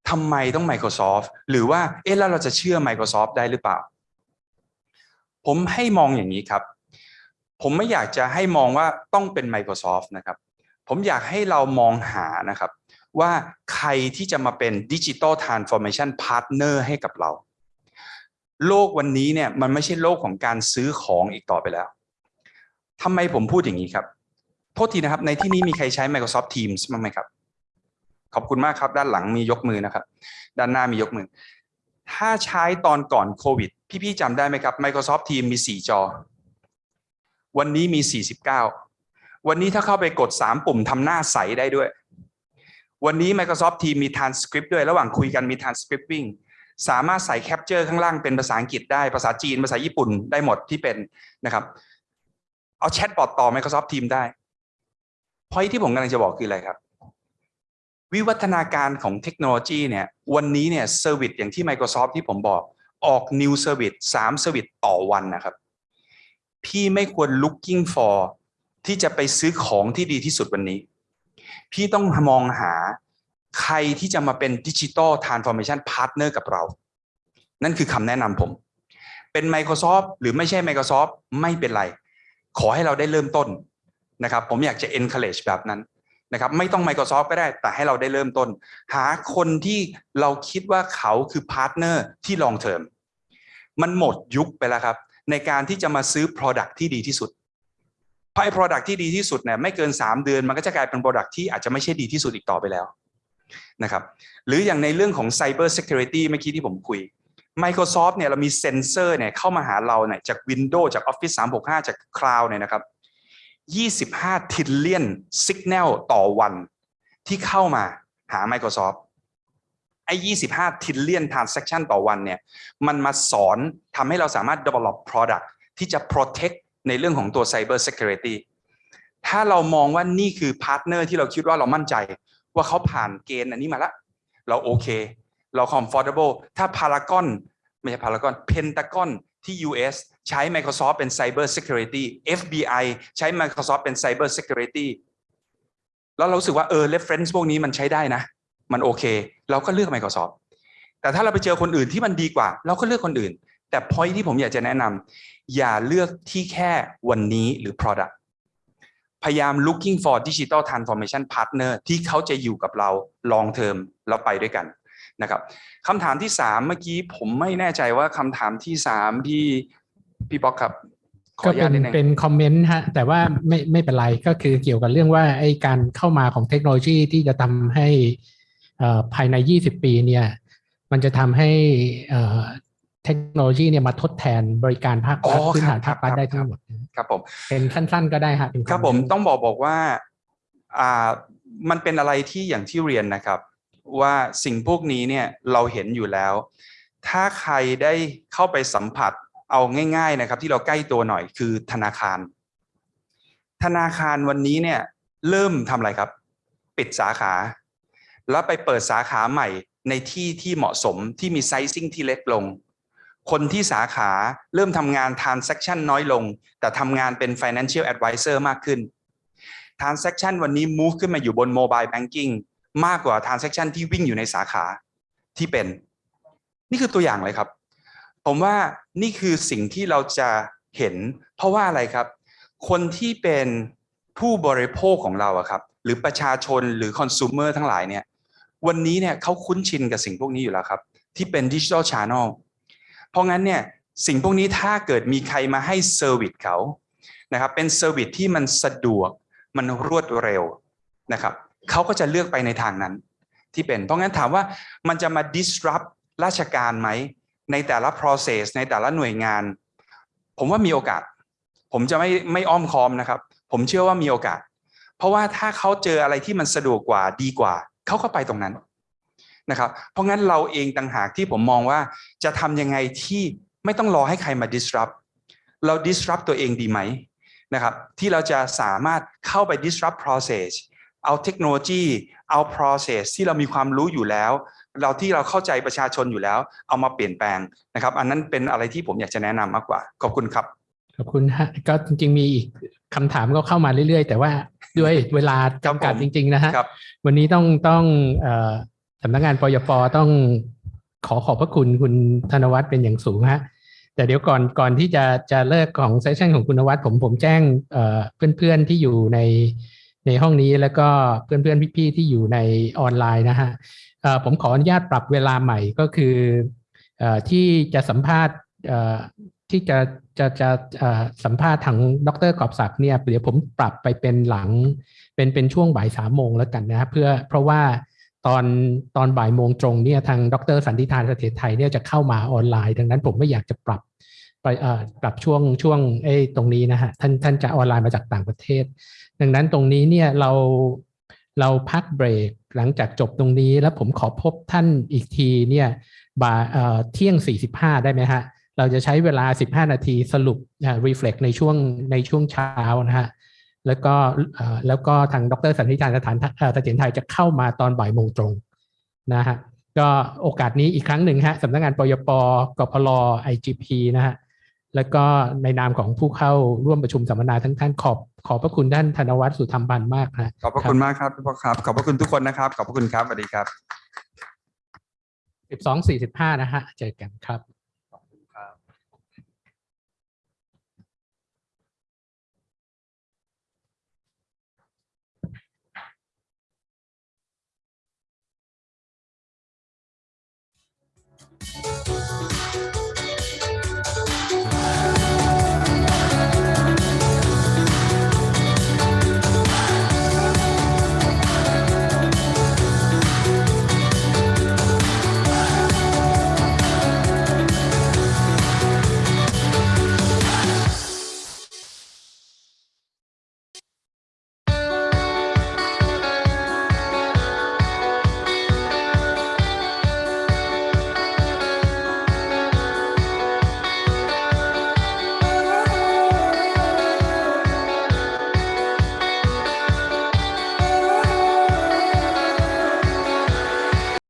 ทำไมต้อง Microsoft หรือว่าเอ๊ะแล้วเราจะเชื่อ Microsoft ได้หรือเปล่า ผมให้มองอย่างนี้ครับ ผมไม่อยากจะให้มองว่าต้องเป็น Microsoft นะครับ ผมอยากให้เรามองหานะครับ ว่าใครที่จะมาเป็น Digital Transformation Partner ให้กับเรา โลกวันนี้เนี่ยมันไม่ใช่โลกของการซื้อของอีกต่อไปแล้วทำไมผมพูดอย่างนี้ครับ โทษทีนะครับ ในที่นี้มีใครใช้ Microsoft Teams บ้างไหมครับ ขอบคุณมากครับ ด้านหลังมียกมือนะครับ ด้านหน้ามียกมือ ถ้าใช้ตอนก่อนโควิด พี่ๆจำได้ไหมครับ Microsoft Teams มี 4 จอ วันนี้มี 49 วันนี้ถ้าเข้าไปกด 3 ปุ่มทำหน้าใสได้ด้วย วันนี้ Microsoft Teams มี transcript ด้วย ระหว่างคุยกันมี transcripting สามารถใส่ capture ข้างล่างเป็นภาษาอังกฤษได้ ภาษาจีน ภาษาญี่ปุ่นได้หมดที่เป็นนะครับ เอา chatbot ต่อ Microsoft Teams ได้พอยที่ผมกำลังจะบอกคืออะไรครับ วิวัฒนาการของเทคโนโลยีเนี่ย วันนี้เนี่ย service อย่างที่ Microsoft ที่ผมบอก ออก new service 3 service ต่อวันนะครับ พี่ไม่ควร looking for ที่จะไปซื้อของที่ดีที่สุดวันนี้ พี่ต้องมองหาใครที่จะมาเป็น Digital Transformation Partner กับเรา นั่นคือคำแนะนำผม เป็น Microsoft หรือไม่ใช่ Microsoft ไม่เป็นไร ขอให้เราได้เริ่มต้นนะครับ ผมอยากจะ encourage แบบนั้น นะครับไม่ต้อง Microsoft ก็ได้แต่ให้เราได้เริ่มต้น หาคนที่เราคิดว่าเขาคือ partner ที่ long term มันหมดยุคไปแล้วครับ ในการที่จะมาซื้อ Product ที่ดีที่สุดเพราะไอ้ Product ที่ดีที่สุดเนี่ยไม่เกิน 3 เดือนมันก็จะกลายเป็น Product ที่อาจจะไม่ใช่ดีที่สุดอีกต่อไปแล้วนะครับหรืออย่างในเรื่องของ Cyber Security เมื่อกี้ที่ผมคุย Microsoft เนี่ยเรามีเซนเซอร์เนี่ยเข้ามาหาเราเนี่ยจาก Windows จาก Office 365 จาก Cloud เนี่ยนะครับ 25 trillionสัญญาณต่อวันที่เข้ามาหา Microsoft ไอ้25 trillion transaction ต่อวันเนี่ย มันมาสอนทำให้เราสามารถ develop product ที่จะ protect ในเรื่องของตัว cyber security ถ้าเรามองว่านี่คือ partner ที่เราคิดว่าเรามั่นใจ ว่าเขาผ่านเกณฑ์อันนี้มาแล้วเราโอเค เรา comfortable ถ้า Paragon ไม่ใช่ Paragon Pentagon ที่ US ใช้ Microsoft เป็น Cyber Security FBI ใช้ Microsoft เป็น Cyber Security แล้วเราสึกว่าเออ reference พวกนี้มันใช้ได้นะ มันโอเค เราก็เลือก Microsoft แต่ถ้าเราไปเจอคนอื่นที่มันดีกว่า เราก็เลือกคนอื่น แต่ point ที่ผมอยากจะแนะนำอย่าเลือกที่แค่วันนี้หรือ product พยายาม looking for digital transformation partner ที่เขาจะอยู่กับเรา long term แล้วไปด้วยกันนะครับคำถามที่สามเมื่อกี้ผมไม่แน่ใจว่าคำถามที่สาม พี่พี่ป๊อกครับขอก็อนุเป็ญาตนนิดนึงเป็นคอมเมนต์ฮะแต่ว่าไม่ไม่เป็นไรก็คือเกี่ยวกับเรื่องว่าไอ้การเข้ามาของเทคโนโลยีที่จะทำให้เอ่อภายใน 20 ปีเนี่ยมันจะทำให้เอ่อเทคโนโลยีเนี่ยมาทดแทนบริการภาครัฐอ๋อพื้นฐานครัภาบครัฐครับได้ทั้งหมดครับผมเป็นสั้น ๆ ก็ได้ฮะเป็นครับผมต้องบอกบอกว่าอ่ามันเป็นอะไรที่อย่างที่เรียนนะครับ ว่าสิ่งพวกนี้เนี่ยเราเห็นอยู่แล้ว ถ้าใครได้เข้าไปสัมผัส เอาง่าย ๆนะครับ ที่เราใกล้ตัวหน่อยคือธนาคาร ธนาคารวันนี้เนี่ยเริ่มทำอะไรครับ ปิดสาขา แล้วไปเปิดสาขาใหม่ในที่ที่เหมาะสมที่มีไซซิ่งที่เล็กลง คนที่สาขาเริ่มทำงาน transaction น้อยลง แต่ทำงานเป็น financial advisor มากขึ้น transaction วันนี้ move ขึ้นมาอยู่บน mobile banking มากกว่า transaction ที่วิ่งอยู่ในสาขาที่เป็น นี่คือตัวอย่างเลยครับ ผมว่านี่คือสิ่งที่เราจะเห็น เพราะว่าอะไรครับ คนที่เป็นผู้บริโภคของเราอะครับ หรือประชาชนหรือคอน sumer ทั้งหลายเนี่ย วันนี้เนี่ยเขาคุ้นชินกับสิ่งพวกนี้อยู่แล้วครับ ที่เป็น digital channel เพราะงั้นเนี่ยสิ่งพวกนี้ถ้าเกิดมีใครมาให้ service เขานะครับ เป็น service ที่มันสะดวกมันรวดเร็วนะครับเขาก็จะเลือกไปในทางนั้นที่เป็น เพราะงั้นถามว่ามันจะมา disrupt ราชการไหม ในแต่ละ process ในแต่ละหน่วยงาน ผมว่ามีโอกาส ผมจะไม่ไม่อ้อมค้อมนะครับ ผมเชื่อว่ามีโอกาส เพราะว่าถ้าเขาเจออะไรที่มันสะดวกกว่าดีกว่า เขาก็ไปตรงนั้นนะครับ เพราะงั้นเราเองต่างหากที่ผมมองว่าจะทำยังไงที่ไม่ต้องรอให้ใครมา disrupt เรา disrupt ตัวเองดีไหมนะครับ ที่เราจะสามารถเข้าไป disrupt process เอาเทคโนโลยี เอา process ที่เรามีความรู้อยู่แล้ว เราที่เราเข้าใจประชาชนอยู่แล้ว เอามาเปลี่ยนแปลงนะครับ อันนั้นเป็นอะไรที่ผมอยากจะแนะนำมากกว่า ขอบคุณครับขอบคุณฮะก็จริง ๆ มีอีกคำถามก็เข้ามาเรื่อยๆ แต่ว่าด้วยเวลาจำกัดจริง ๆ นะฮะครับวันนี้ต้องต้องเอ่อสำนักงานปยปต้องขอขอบพระคุณคุณธนวัฒน์เป็นอย่างสูงฮะแต่เดี๋ยวก่อนก่อนที่จะจะเลิกของเซสชันของคุณธนวัฒน์ผมผมแจ้งเอ่อเพื่อนๆที่อยู่ในในห้องนี้แล้วก็เพื่อนๆพี่ๆที่อยู่ในออนไลน์นะฮะเอ่อ ผมขออนุญาตปรับเวลาใหม่ก็คืออที่จะสัมภาษณ์ที่จะจะจะสัมภาษณ์ทางดรกอบศักดิ์เนี่ยเดี๋ยวผมปรับไปเป็นหลังเป็นเป็นช่วงบ่ายสามโมงแล้วกันนะครับเพื่อเพราะว่าตอนตอนบ่ายโมงตรงเนี่ยทางดรสันติธานเสถียรไทยเนี่ยจะเข้ามาออนไลน์ ดังนั้นผมไม่อยากจะปรับไปปรับช่วงช่วงเอ้ตรงนี้นะฮะท่านท่านจะออนไลน์มาจากต่างประเทศ ดังนั้นตรงนี้เนี่ยเราเราพักเบรก หลังจากจบตรงนี้แล้วผมขอพบท่านอีกทีเนี่ยบ่ายเอ่อเที่ยง 45 ได้ไหมฮะ เราจะใช้เวลา 15 นาทีสรุปอ่า reflect ในช่วงในช่วงเช้านะฮะแล้วก็แล้วก็ทางดรสันติธานสถานเอ่อเสถียรไทยจะเข้ามาตอนบ่ายโมงตรงนะฮะก็โอกาสนี้อีกครั้งหนึ่งฮะสำนักงานปยปกพล IGP นะฮะ และก็ในนามของผู้เข้าร่วมประชุมสัมมนาทั้งท่านขอบขอบพระคุณท่านธนวัฒน์สุธรรมบันมากนะขอบพระคุณมากครับพี่พ่อครับ ขอบพระคุณทุกคนนะครับ ขอบพระคุณครับสวัสดีครับ12:45นะฮะเจอกันครับ